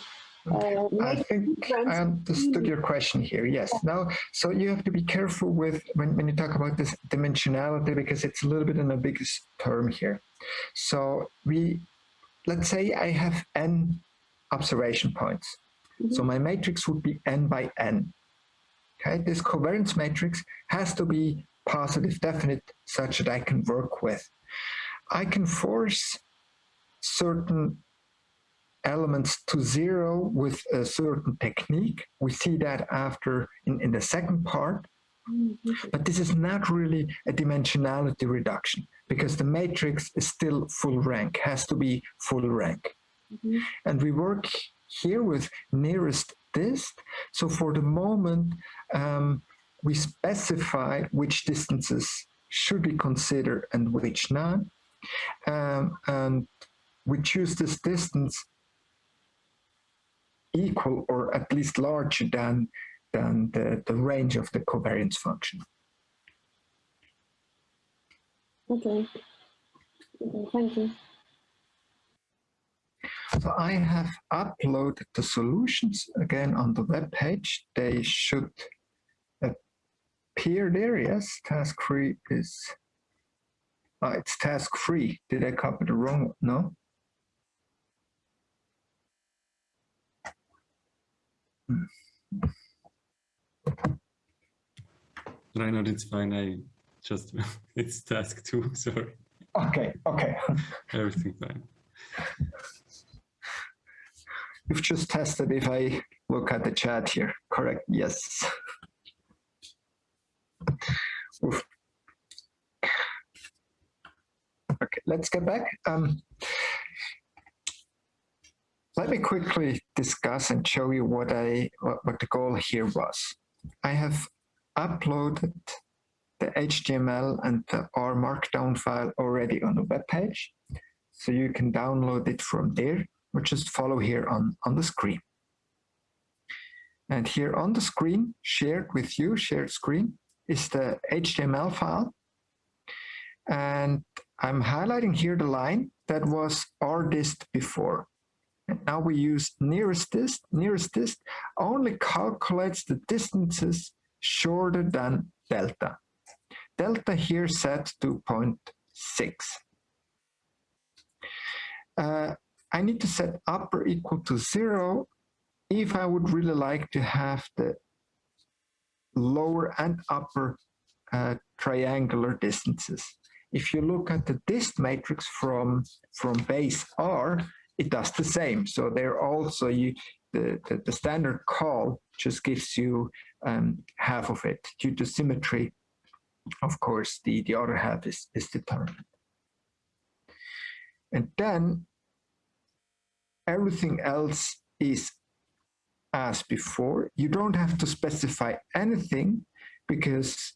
Uh, I think I understood your question here. Yes. Now, so you have to be careful with when, when you talk about this dimensionality because it's a little bit in an ambiguous term here. So we, let's say I have n observation points. Mm -hmm. So my matrix would be n by n. Okay, this covariance matrix has to be positive definite such that I can work with. I can force certain elements to zero with a certain technique. We see that after in, in the second part. Mm-hmm. But this is not really a dimensionality reduction because the matrix is still full rank, has to be full rank. Mm -hmm. And we work here with nearest dist. So for the moment, um, we specify which distances should we consider and which not. Um, and we choose this distance equal or at least larger than, than the, the range of the covariance function. Okay. Okay, thank you. So I have uploaded the solutions again on the web page. They should appear there. Yes, task three is, oh, it's task three. Did I copy the wrong one? No. Reinhard, it's fine. I just, it's task two, sorry. Okay, okay. Everything fine. You've just tested if I look at the chat here. Correct, yes. Oof. Okay, let's get back. Um, let me quickly discuss and show you what I what, the goal here was. I have uploaded the HTML and the R Markdown file already on the web page, so you can download it from there or just follow here on, on the screen. And here on the screen, shared with you, shared screen, is the HTML file. And I'm highlighting here the line that was rdist before. Now we use nearest dist. Nearest dist only calculates the distances shorter than delta. Delta here set to 0.6. Uh, I need to set upper equal to zero if I would really like to have the lower and upper uh, triangular distances. If you look at the dist matrix from, from base R, it does the same. So there also you, the, the, the standard call just gives you um, half of it. Due to symmetry, of course, the, the other half is, is determined. And then everything else is as before. You don't have to specify anything because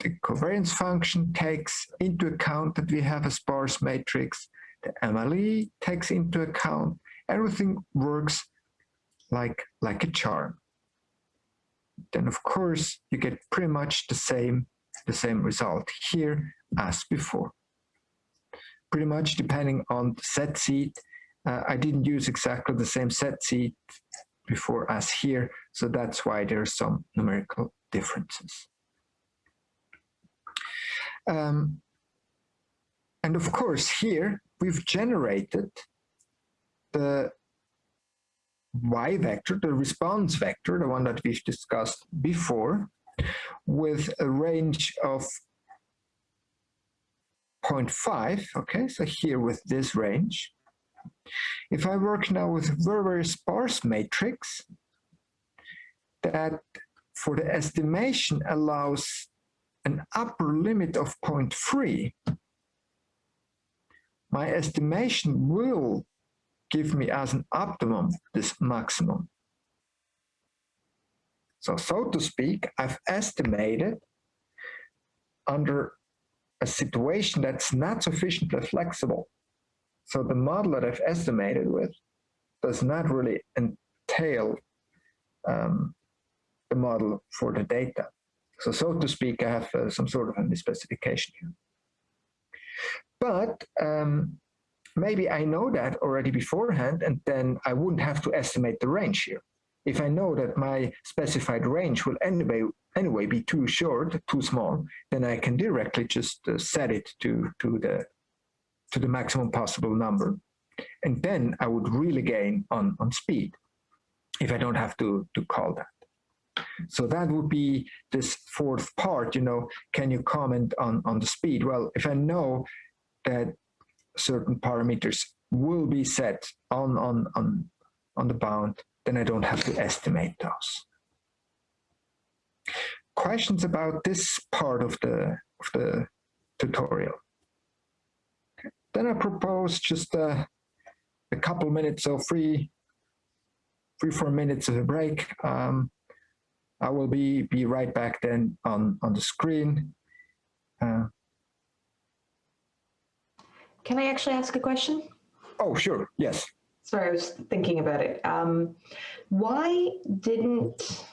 the covariance function takes into account that we have a sparse matrix. The MLE takes into account. Everything works like, like a charm. Then of course you get pretty much the same, the same result here as before. Pretty much depending on the set seed uh, I didn't use exactly the same set seed before as here, so that's why there are some numerical differences. Um, and of course, here we've generated the y vector, the response vector, the one that we've discussed before, with a range of 0.5, okay, so here with this range, if I work now with a very, very sparse matrix, that for the estimation allows an upper limit of 0.3, my estimation will give me as an optimum this maximum. So, so to speak, I've estimated under a situation that's not sufficiently flexible so the model that I've estimated with does not really entail um, the model for the data. So, so to speak, I have uh, some sort of a misspecification here. But um, maybe I know that already beforehand, and then I wouldn't have to estimate the range here. If I know that my specified range will anyway, anyway be too short, too small, then I can directly just uh, set it to, to the to the maximum possible number. And then I would really gain on, on speed if I don't have to, to call that. So that would be this fourth part, you know, can you comment on, on the speed? Well, if I know that certain parameters will be set on, on, on, on the bound, then I don't have to estimate those. Questions about this part of the, of the tutorial? Then I propose just a, a couple minutes three, four minutes of a break. Um, I will be, be right back then on, on the screen. Uh, Can I actually ask a question? oh, sure, yes. Sorry, I was thinking about it. Um, why didn't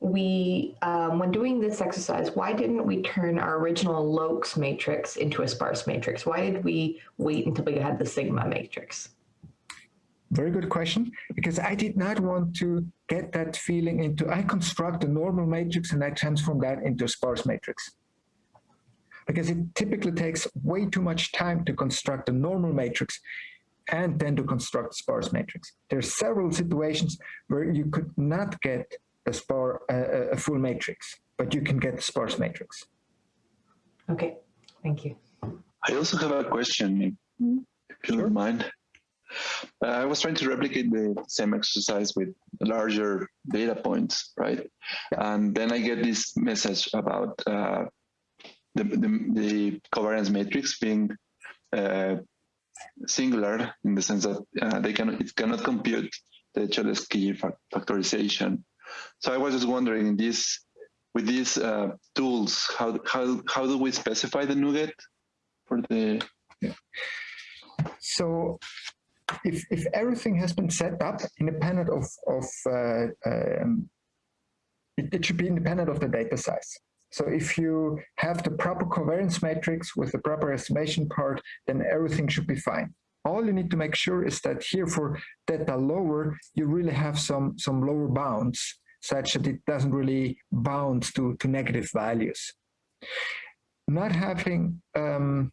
we, um, when doing this exercise, why didn't we turn our original Lokes matrix into a sparse matrix? Why did we wait until we had the sigma matrix? Very good question, because I did not want to get that feeling into, I construct a normal matrix and I transform that into a sparse matrix. Because it typically takes way too much time to construct a normal matrix and then to construct a sparse matrix. There are several situations where you could not get a, spar, a, a full matrix, but you can get a sparse matrix. Okay, thank you. I also have a question, if you don't mind. Uh, I was trying to replicate the same exercise with larger data points, right? And then I get this message about uh, the, the, the, covariance matrix being uh, singular in the sense that uh, they can it cannot compute the Cholesky factorization. So I was just wondering, this with these uh, tools, how how how do we specify the nugget for the? Yeah. So if if everything has been set up independent of of uh, um, it, it should be independent of the data size. So if you have the proper covariance matrix with the proper estimation part, then everything should be fine. All you need to make sure is that here for theta lower, you really have some, some lower bounds such that it doesn't really bound to, to negative values. Not having um,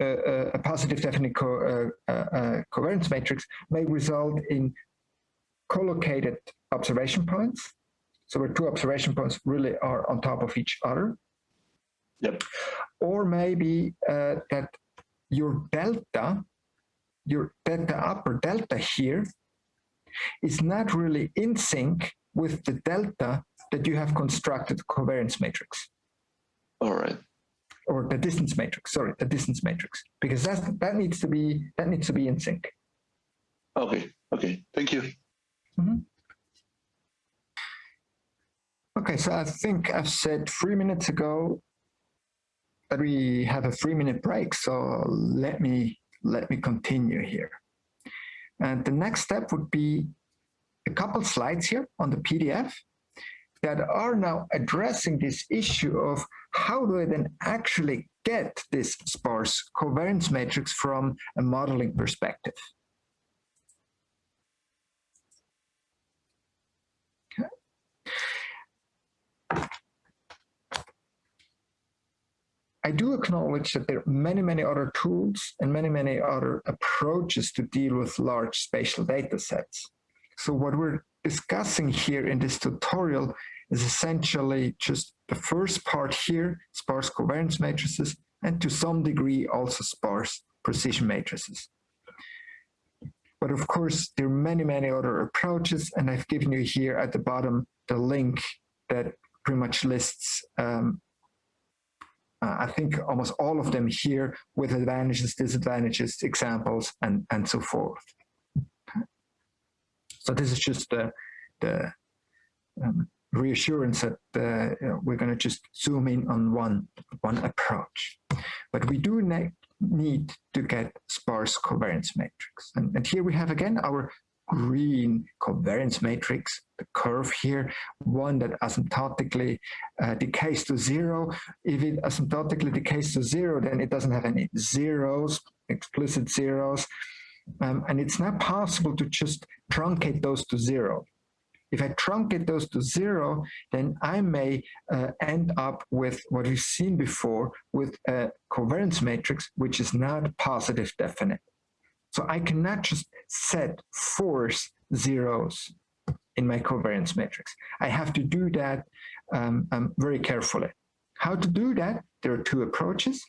a, a, positive definite co uh, uh, uh, covariance matrix may result in collocated observation points so where two observation points really are on top of each other. Yep. Or maybe uh, that your delta, your delta upper delta here, is not really in sync with the delta that you have constructed covariance matrix. All right. Or the distance matrix, sorry, the distance matrix, because that that needs to be that needs to be in sync. Okay, okay, thank you. Mm -hmm. Okay, so I think I've said three minutes ago that we have a three minute break. So let me, let me continue here. And the next step would be a couple slides here on the PDF that are now addressing this issue of how do I then actually get this sparse covariance matrix from a modeling perspective. I do acknowledge that there are many, many other tools and many, many other approaches to deal with large spatial data sets. So what we're discussing here in this tutorial is essentially just the first part here, sparse covariance matrices, and to some degree also sparse precision matrices. But of course, there are many, many other approaches, and I've given you here at the bottom the link that pretty much lists um, uh, I think almost all of them here with advantages, disadvantages, examples, and, and so forth. So this is just the, the um, reassurance that uh, we're going to just zoom in on one, one approach. But we do need to get sparse covariance matrix. And, and here we have again our green covariance matrix, the curve here, one that asymptotically uh, decays to zero. If it asymptotically decays to zero, then it doesn't have any zeros, explicit zeros. Um, and it's not possible to just truncate those to zero. If I truncate those to zero, then I may uh, end up with what we've seen before with a covariance matrix, which is not positive definite. So I cannot just set force zeros in my covariance matrix. I have to do that um, um, very carefully. How to do that? There are two approaches.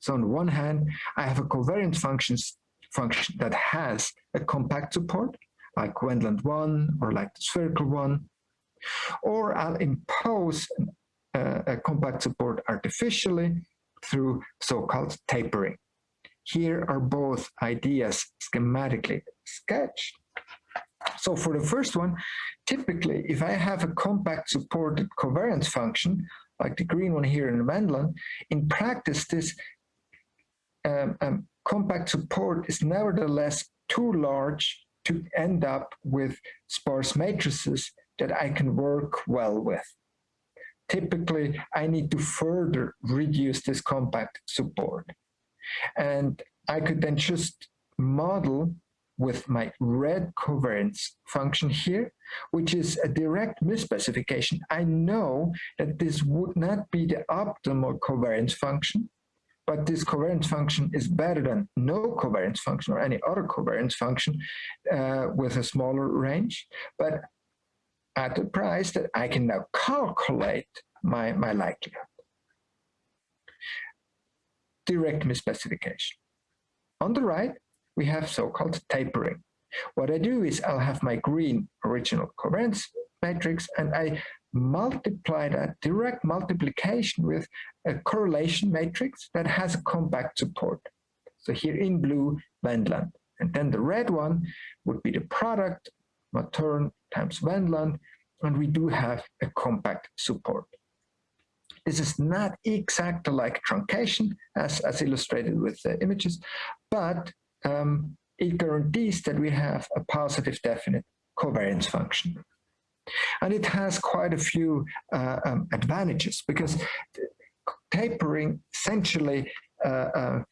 So on one hand, I have a covariance functions, function that has a compact support, like Wendland 1 or like the spherical one, or I'll impose uh, a compact support artificially through so-called tapering. Here are both ideas schematically sketched. So for the first one, typically, if I have a compact supported covariance function, like the green one here in Wendland, in practice, this um, um, compact support is nevertheless too large to end up with sparse matrices that I can work well with. Typically, I need to further reduce this compact support. And I could then just model with my red covariance function here, which is a direct misspecification. I know that this would not be the optimal covariance function, but this covariance function is better than no covariance function or any other covariance function uh, with a smaller range. But at the price that I can now calculate my, my likelihood. Direct misspecification. On the right, we have so-called tapering. What I do is I'll have my green original covariance matrix and I multiply that direct multiplication with a correlation matrix that has a compact support. So here in blue, Wendland. And then the red one would be the product, Matern times Wendland, and we do have a compact support. This is not exactly like truncation as, as illustrated with the images, but um, it guarantees that we have a positive definite covariance function. And it has quite a few uh, um, advantages because tapering essentially uh, uh,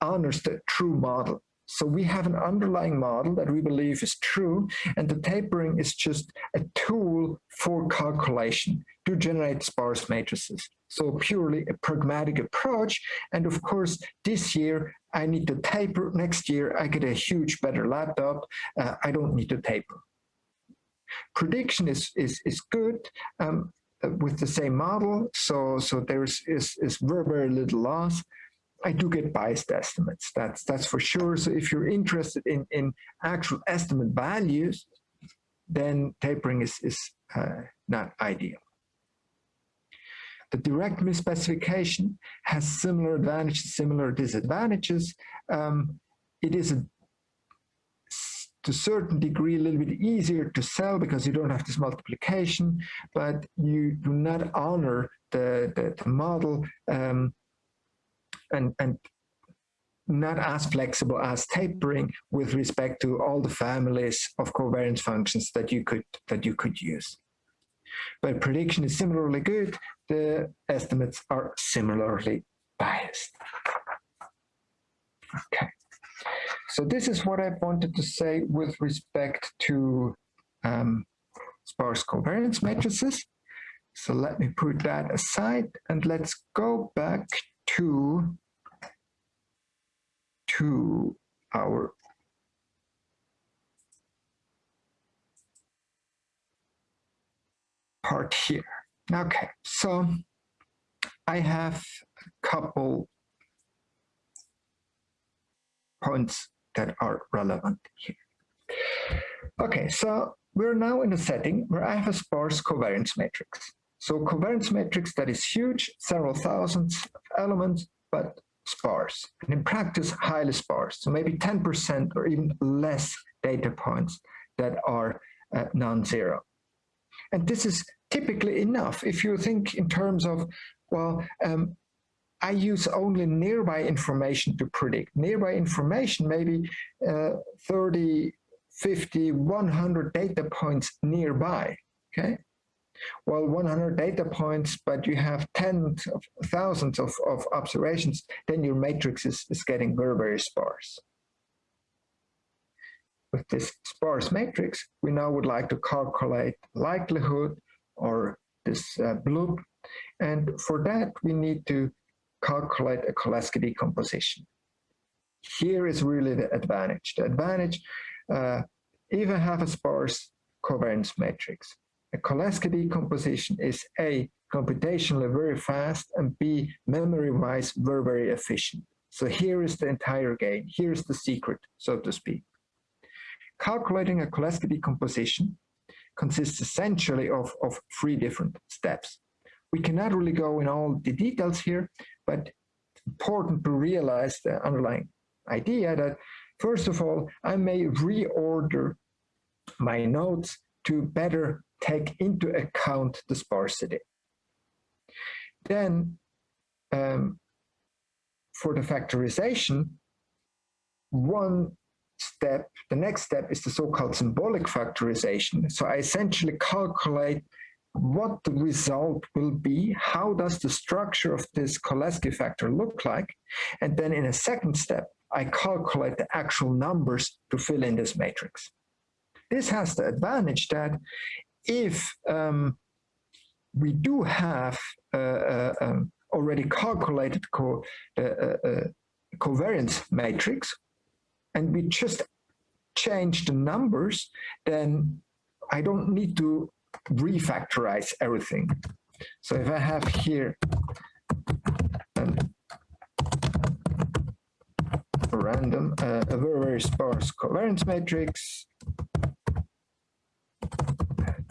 honors the true model. So we have an underlying model that we believe is true, and the tapering is just a tool for calculation to generate sparse matrices. So purely a pragmatic approach. And of course, this year I need to taper. Next year I get a huge better laptop. Uh, I don't need to taper. Prediction is, is, is good. Um, with the same model, so so there's is, is very, very little loss. I do get biased estimates. That's that's for sure. So if you're interested in in actual estimate values, then tapering is is uh, not ideal. The direct misspecification has similar advantages, similar disadvantages. Um, it is a, to a certain degree a little bit easier to sell because you don't have this multiplication, but you do not honor the, the, the model um, and, and not as flexible as tapering with respect to all the families of covariance functions that you could that you could use. But prediction is similarly good. The estimates are similarly biased. Okay. So this is what I wanted to say with respect to um, sparse covariance matrices. So let me put that aside and let's go back to to our part here. Okay, so I have a couple points that are relevant here. Okay, so we're now in a setting where I have a sparse covariance matrix. So covariance matrix that is huge, several thousands of elements, but sparse, and in practice, highly sparse. So maybe 10% or even less data points that are uh, non-zero. And this is typically enough. If you think in terms of, well, um, I use only nearby information to predict. Nearby information, maybe uh, 30, 50, 100 data points nearby, okay? Well, 100 data points, but you have tens of thousands of, of observations, then your matrix is, is getting very, very sparse. With this sparse matrix, we now would like to calculate likelihood or this uh, BLUP. And for that, we need to calculate a Cholesky decomposition. Here is really the advantage. The advantage, uh, I have a sparse covariance matrix, a Cholesky decomposition is A, computationally very fast, and B, memory-wise very, very efficient. So here is the entire game. Here's the secret, so to speak. Calculating a Cholesky decomposition consists essentially of, of three different steps. We cannot really go in all the details here, but it's important to realize the underlying idea that, first of all, I may reorder my nodes to better take into account the sparsity. Then, um, for the factorization, one step, the next step is the so-called symbolic factorization. So I essentially calculate what the result will be, how does the structure of this Cholesky factor look like, and then in a second step, I calculate the actual numbers to fill in this matrix. This has the advantage that if um, we do have uh, uh, um, already calculated co uh, uh, uh, covariance matrix, and we just change the numbers, then I don't need to refactorize everything. So if I have here a random, uh, a very, very sparse covariance matrix,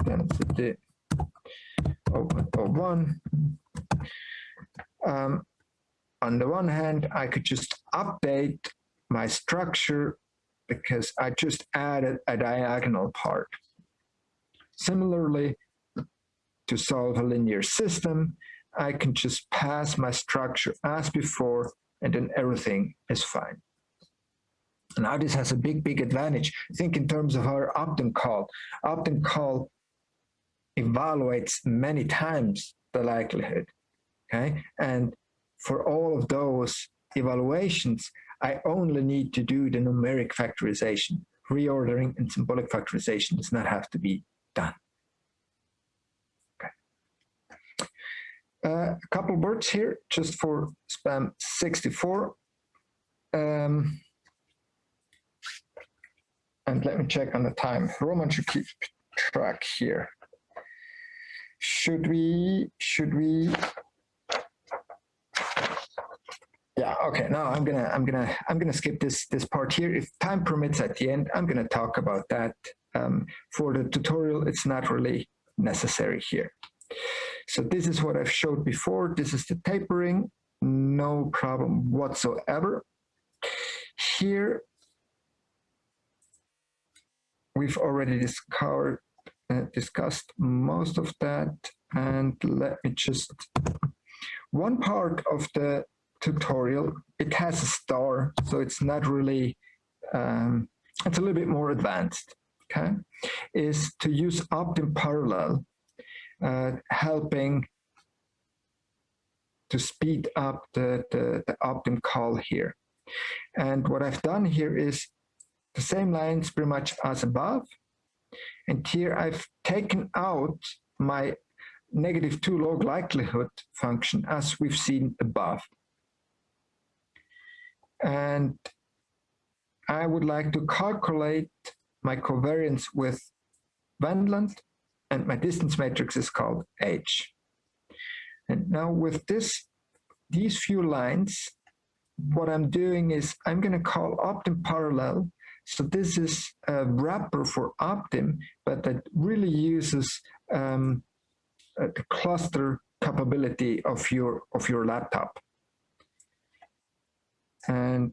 density of, of one. Um, on the one hand, I could just update my structure because I just added a diagonal part. Similarly, to solve a linear system, I can just pass my structure as before, and then everything is fine. Now this has a big, big advantage. Think in terms of our Optim call. Optim call evaluates many times the likelihood, okay? And for all of those evaluations, I only need to do the numeric factorization. Reordering and symbolic factorization does not have to be done. Okay. Uh, a couple words here just for SPAM 64. Um, and let me check on the time. Roman should keep track here. Should we, should we yeah, okay. Now I'm gonna I'm gonna I'm gonna skip this this part here. If time permits at the end, I'm gonna talk about that. Um, for the tutorial, it's not really necessary here. So this is what I've showed before. This is the tapering, no problem whatsoever. Here, we've already discovered, uh, discussed most of that. And let me just, one part of the tutorial. It has a star, so it's not really, um, it's a little bit more advanced, okay? Is to use Optim parallel, uh, helping to speed up the, the, the Optim call here. And what I've done here is the same lines pretty much as above. And here I've taken out my negative two log likelihood function as we've seen above. And I would like to calculate my covariance with Wendland and my distance matrix is called H. And now with this, these few lines, what I'm doing is I'm going to call Optim parallel. So this is a wrapper for Optim, but that really uses um, the cluster capability of your of your laptop and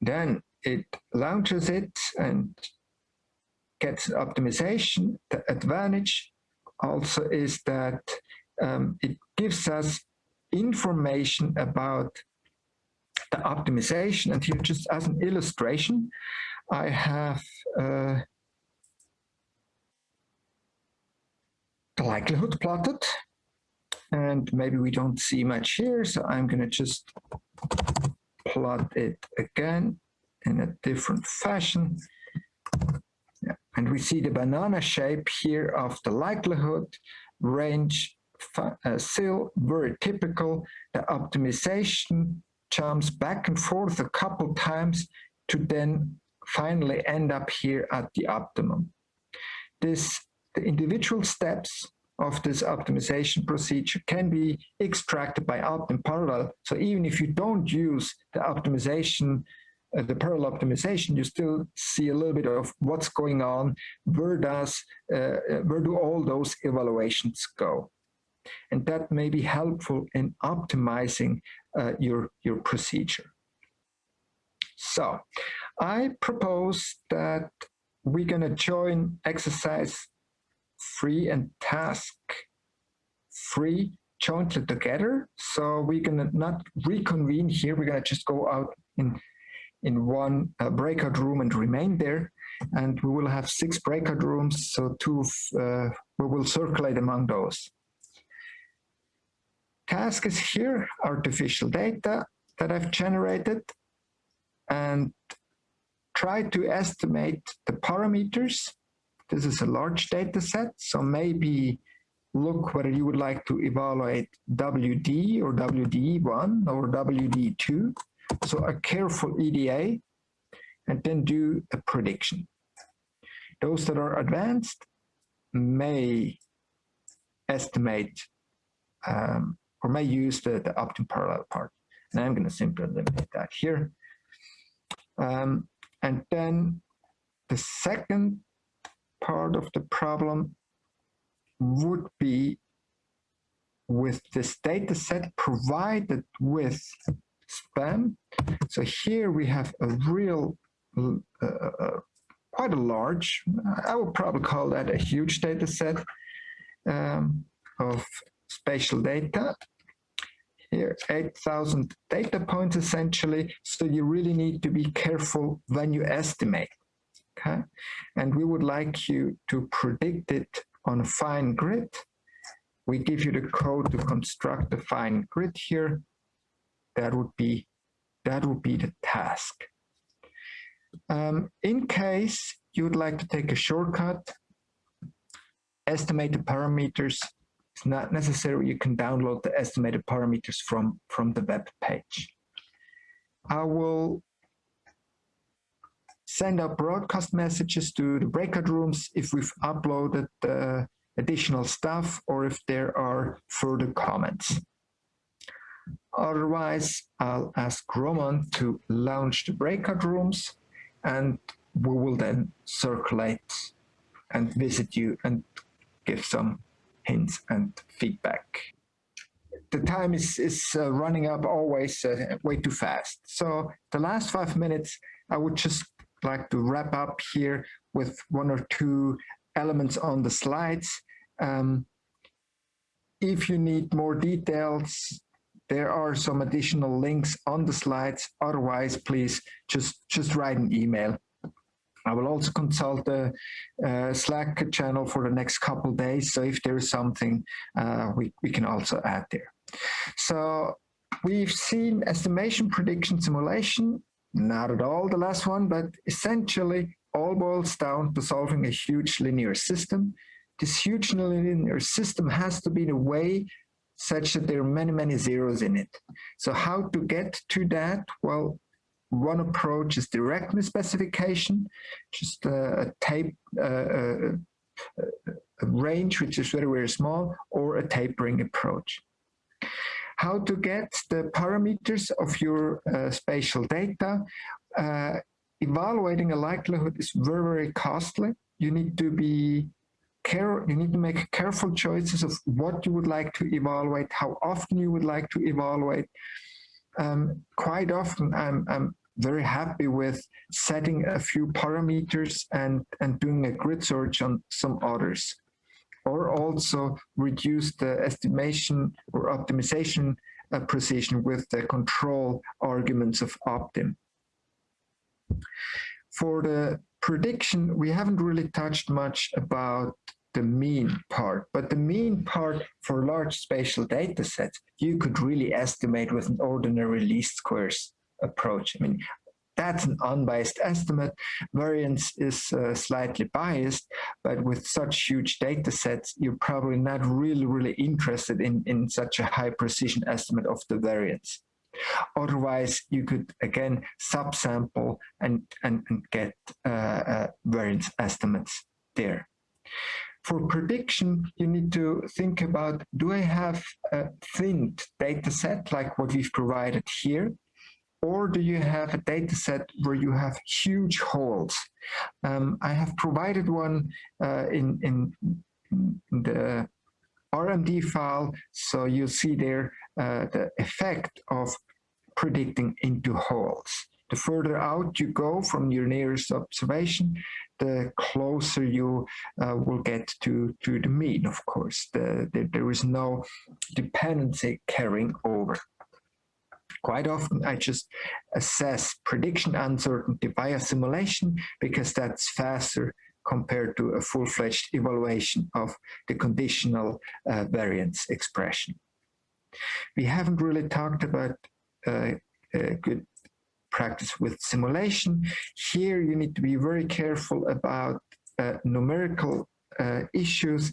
then it launches it and gets optimization. The advantage also is that um, it gives us information about the optimization. And here, just as an illustration, I have uh, the likelihood plotted and maybe we don't see much here, so I'm going to just plot it again in a different fashion. Yeah. And we see the banana shape here of the likelihood range uh, still very typical. The optimization jumps back and forth a couple times to then finally end up here at the optimum. This, the individual steps of this optimization procedure can be extracted by Optim parallel. So even if you don't use the optimization, uh, the parallel optimization, you still see a little bit of what's going on. Where does, uh, uh, where do all those evaluations go? And that may be helpful in optimizing uh, your, your procedure. So I propose that we're gonna join exercise free and task free jointly together. So we're gonna not reconvene here. We're gonna just go out in, in one uh, breakout room and remain there. And we will have six breakout rooms, so two, uh, we will circulate among those. Task is here, artificial data that I've generated, and try to estimate the parameters. This is a large data set, so maybe look whether you would like to evaluate WD or WD1 or WD2. So a careful EDA and then do a prediction. Those that are advanced may estimate um, or may use the, the optimum parallel part. And I'm going to simply eliminate that here. Um, and then the second part of the problem would be with this data set provided with SPAM. So here we have a real, uh, uh, quite a large, I would probably call that a huge data set um, of spatial data. Here, 8,000 data points essentially. So you really need to be careful when you estimate. Okay. And we would like you to predict it on a fine grid. We give you the code to construct the fine grid here. That would be, that would be the task. Um, in case you would like to take a shortcut, estimate the parameters, it's not necessary. You can download the estimated parameters from, from the web page. I will send out broadcast messages to the breakout rooms if we've uploaded uh, additional stuff or if there are further comments. Otherwise, I'll ask Roman to launch the breakout rooms and we will then circulate and visit you and give some hints and feedback. The time is, is uh, running up always uh, way too fast. So the last five minutes, I would just like to wrap up here with one or two elements on the slides. Um, if you need more details, there are some additional links on the slides. Otherwise, please just, just write an email. I will also consult the uh, Slack channel for the next couple days. So if there is something, uh, we, we can also add there. So we've seen estimation, prediction, simulation. Not at all the last one, but essentially all boils down to solving a huge linear system. This huge linear system has to be in a way such that there are many, many zeros in it. So how to get to that? Well, one approach is direct misspecification, just a, a tape, uh, a range which is very, very small, or a tapering approach how to get the parameters of your uh, spatial data. Uh, evaluating a likelihood is very, very costly. You need to be care, you need to make careful choices of what you would like to evaluate, how often you would like to evaluate. Um, quite often I'm, I'm very happy with setting a few parameters and, and doing a grid search on some others or also reduce the estimation or optimization uh, precision with the control arguments of optim. For the prediction, we haven't really touched much about the mean part, but the mean part for large spatial data sets, you could really estimate with an ordinary least squares approach. I mean, that's an unbiased estimate. Variance is uh, slightly biased, but with such huge data sets, you're probably not really, really interested in, in such a high precision estimate of the variance. Otherwise, you could, again, subsample and, and, and get uh, uh, variance estimates there. For prediction, you need to think about, do I have a thin data set like what we've provided here? Or do you have a data set where you have huge holes? Um, I have provided one uh, in, in, the RMD file, so you see there uh, the effect of predicting into holes. The further out you go from your nearest observation, the closer you uh, will get to, to the mean, of course. The, the, there is no dependency carrying over. Quite often I just assess prediction uncertainty via simulation because that's faster compared to a full-fledged evaluation of the conditional uh, variance expression. We haven't really talked about uh, uh, good practice with simulation. Here you need to be very careful about uh, numerical uh, issues.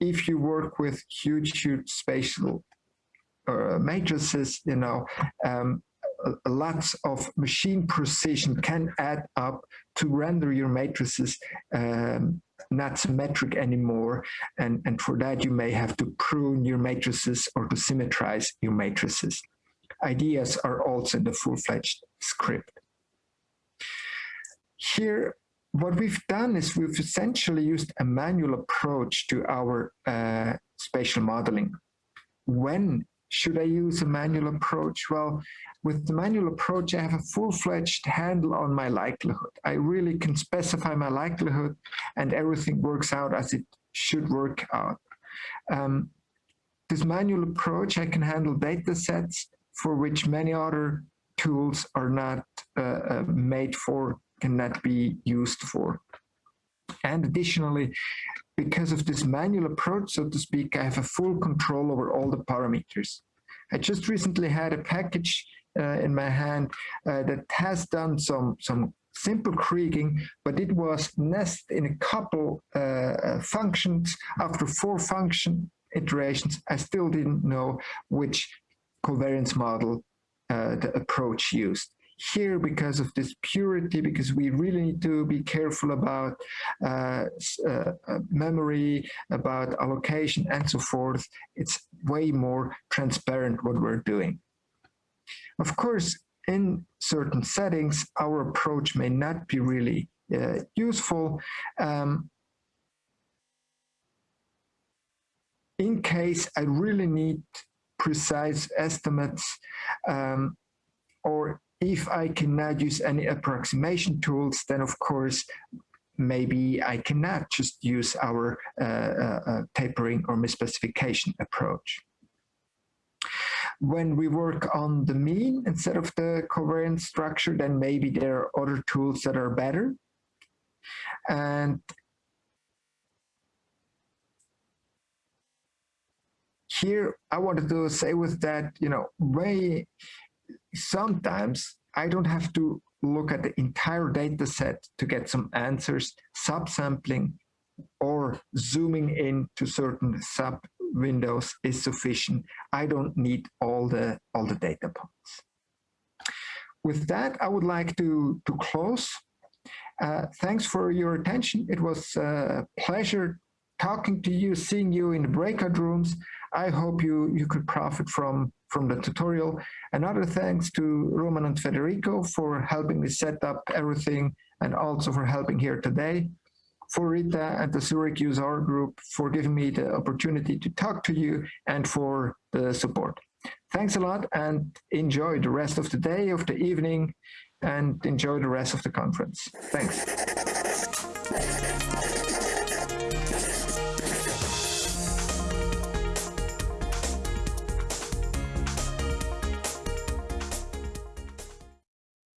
If you work with huge, huge spatial matrices, you know, um, lots of machine precision can add up to render your matrices um, not symmetric anymore. And, and for that, you may have to prune your matrices or to symmetrize your matrices. Ideas are also in the full-fledged script. Here, what we've done is we've essentially used a manual approach to our uh, spatial modeling. When should I use a manual approach? Well, with the manual approach, I have a full-fledged handle on my likelihood. I really can specify my likelihood and everything works out as it should work out. Um, this manual approach, I can handle data sets for which many other tools are not uh, uh, made for, cannot be used for. And additionally, because of this manual approach, so to speak, I have a full control over all the parameters. I just recently had a package uh, in my hand uh, that has done some, some simple kriging, but it was nested in a couple uh, uh, functions. After four function iterations, I still didn't know which covariance model uh, the approach used here because of this purity, because we really need to be careful about uh, uh, uh, memory, about allocation and so forth. It's way more transparent what we're doing. Of course, in certain settings, our approach may not be really uh, useful. Um, in case I really need precise estimates um, or if I cannot use any approximation tools, then of course, maybe I cannot just use our uh, uh, uh, tapering or misspecification approach. When we work on the mean instead of the covariance structure, then maybe there are other tools that are better. And here I wanted to say with that, you know, way sometimes I don't have to look at the entire data set to get some answers, subsampling or zooming in to certain sub windows is sufficient. I don't need all the, all the data points. With that, I would like to, to close. Uh, thanks for your attention. It was a pleasure talking to you, seeing you in the breakout rooms. I hope you, you could profit from, from the tutorial. Another thanks to Roman and Federico for helping me set up everything and also for helping here today. For Rita and the Zurich User Group for giving me the opportunity to talk to you and for the support. Thanks a lot and enjoy the rest of the day, of the evening, and enjoy the rest of the conference. Thanks.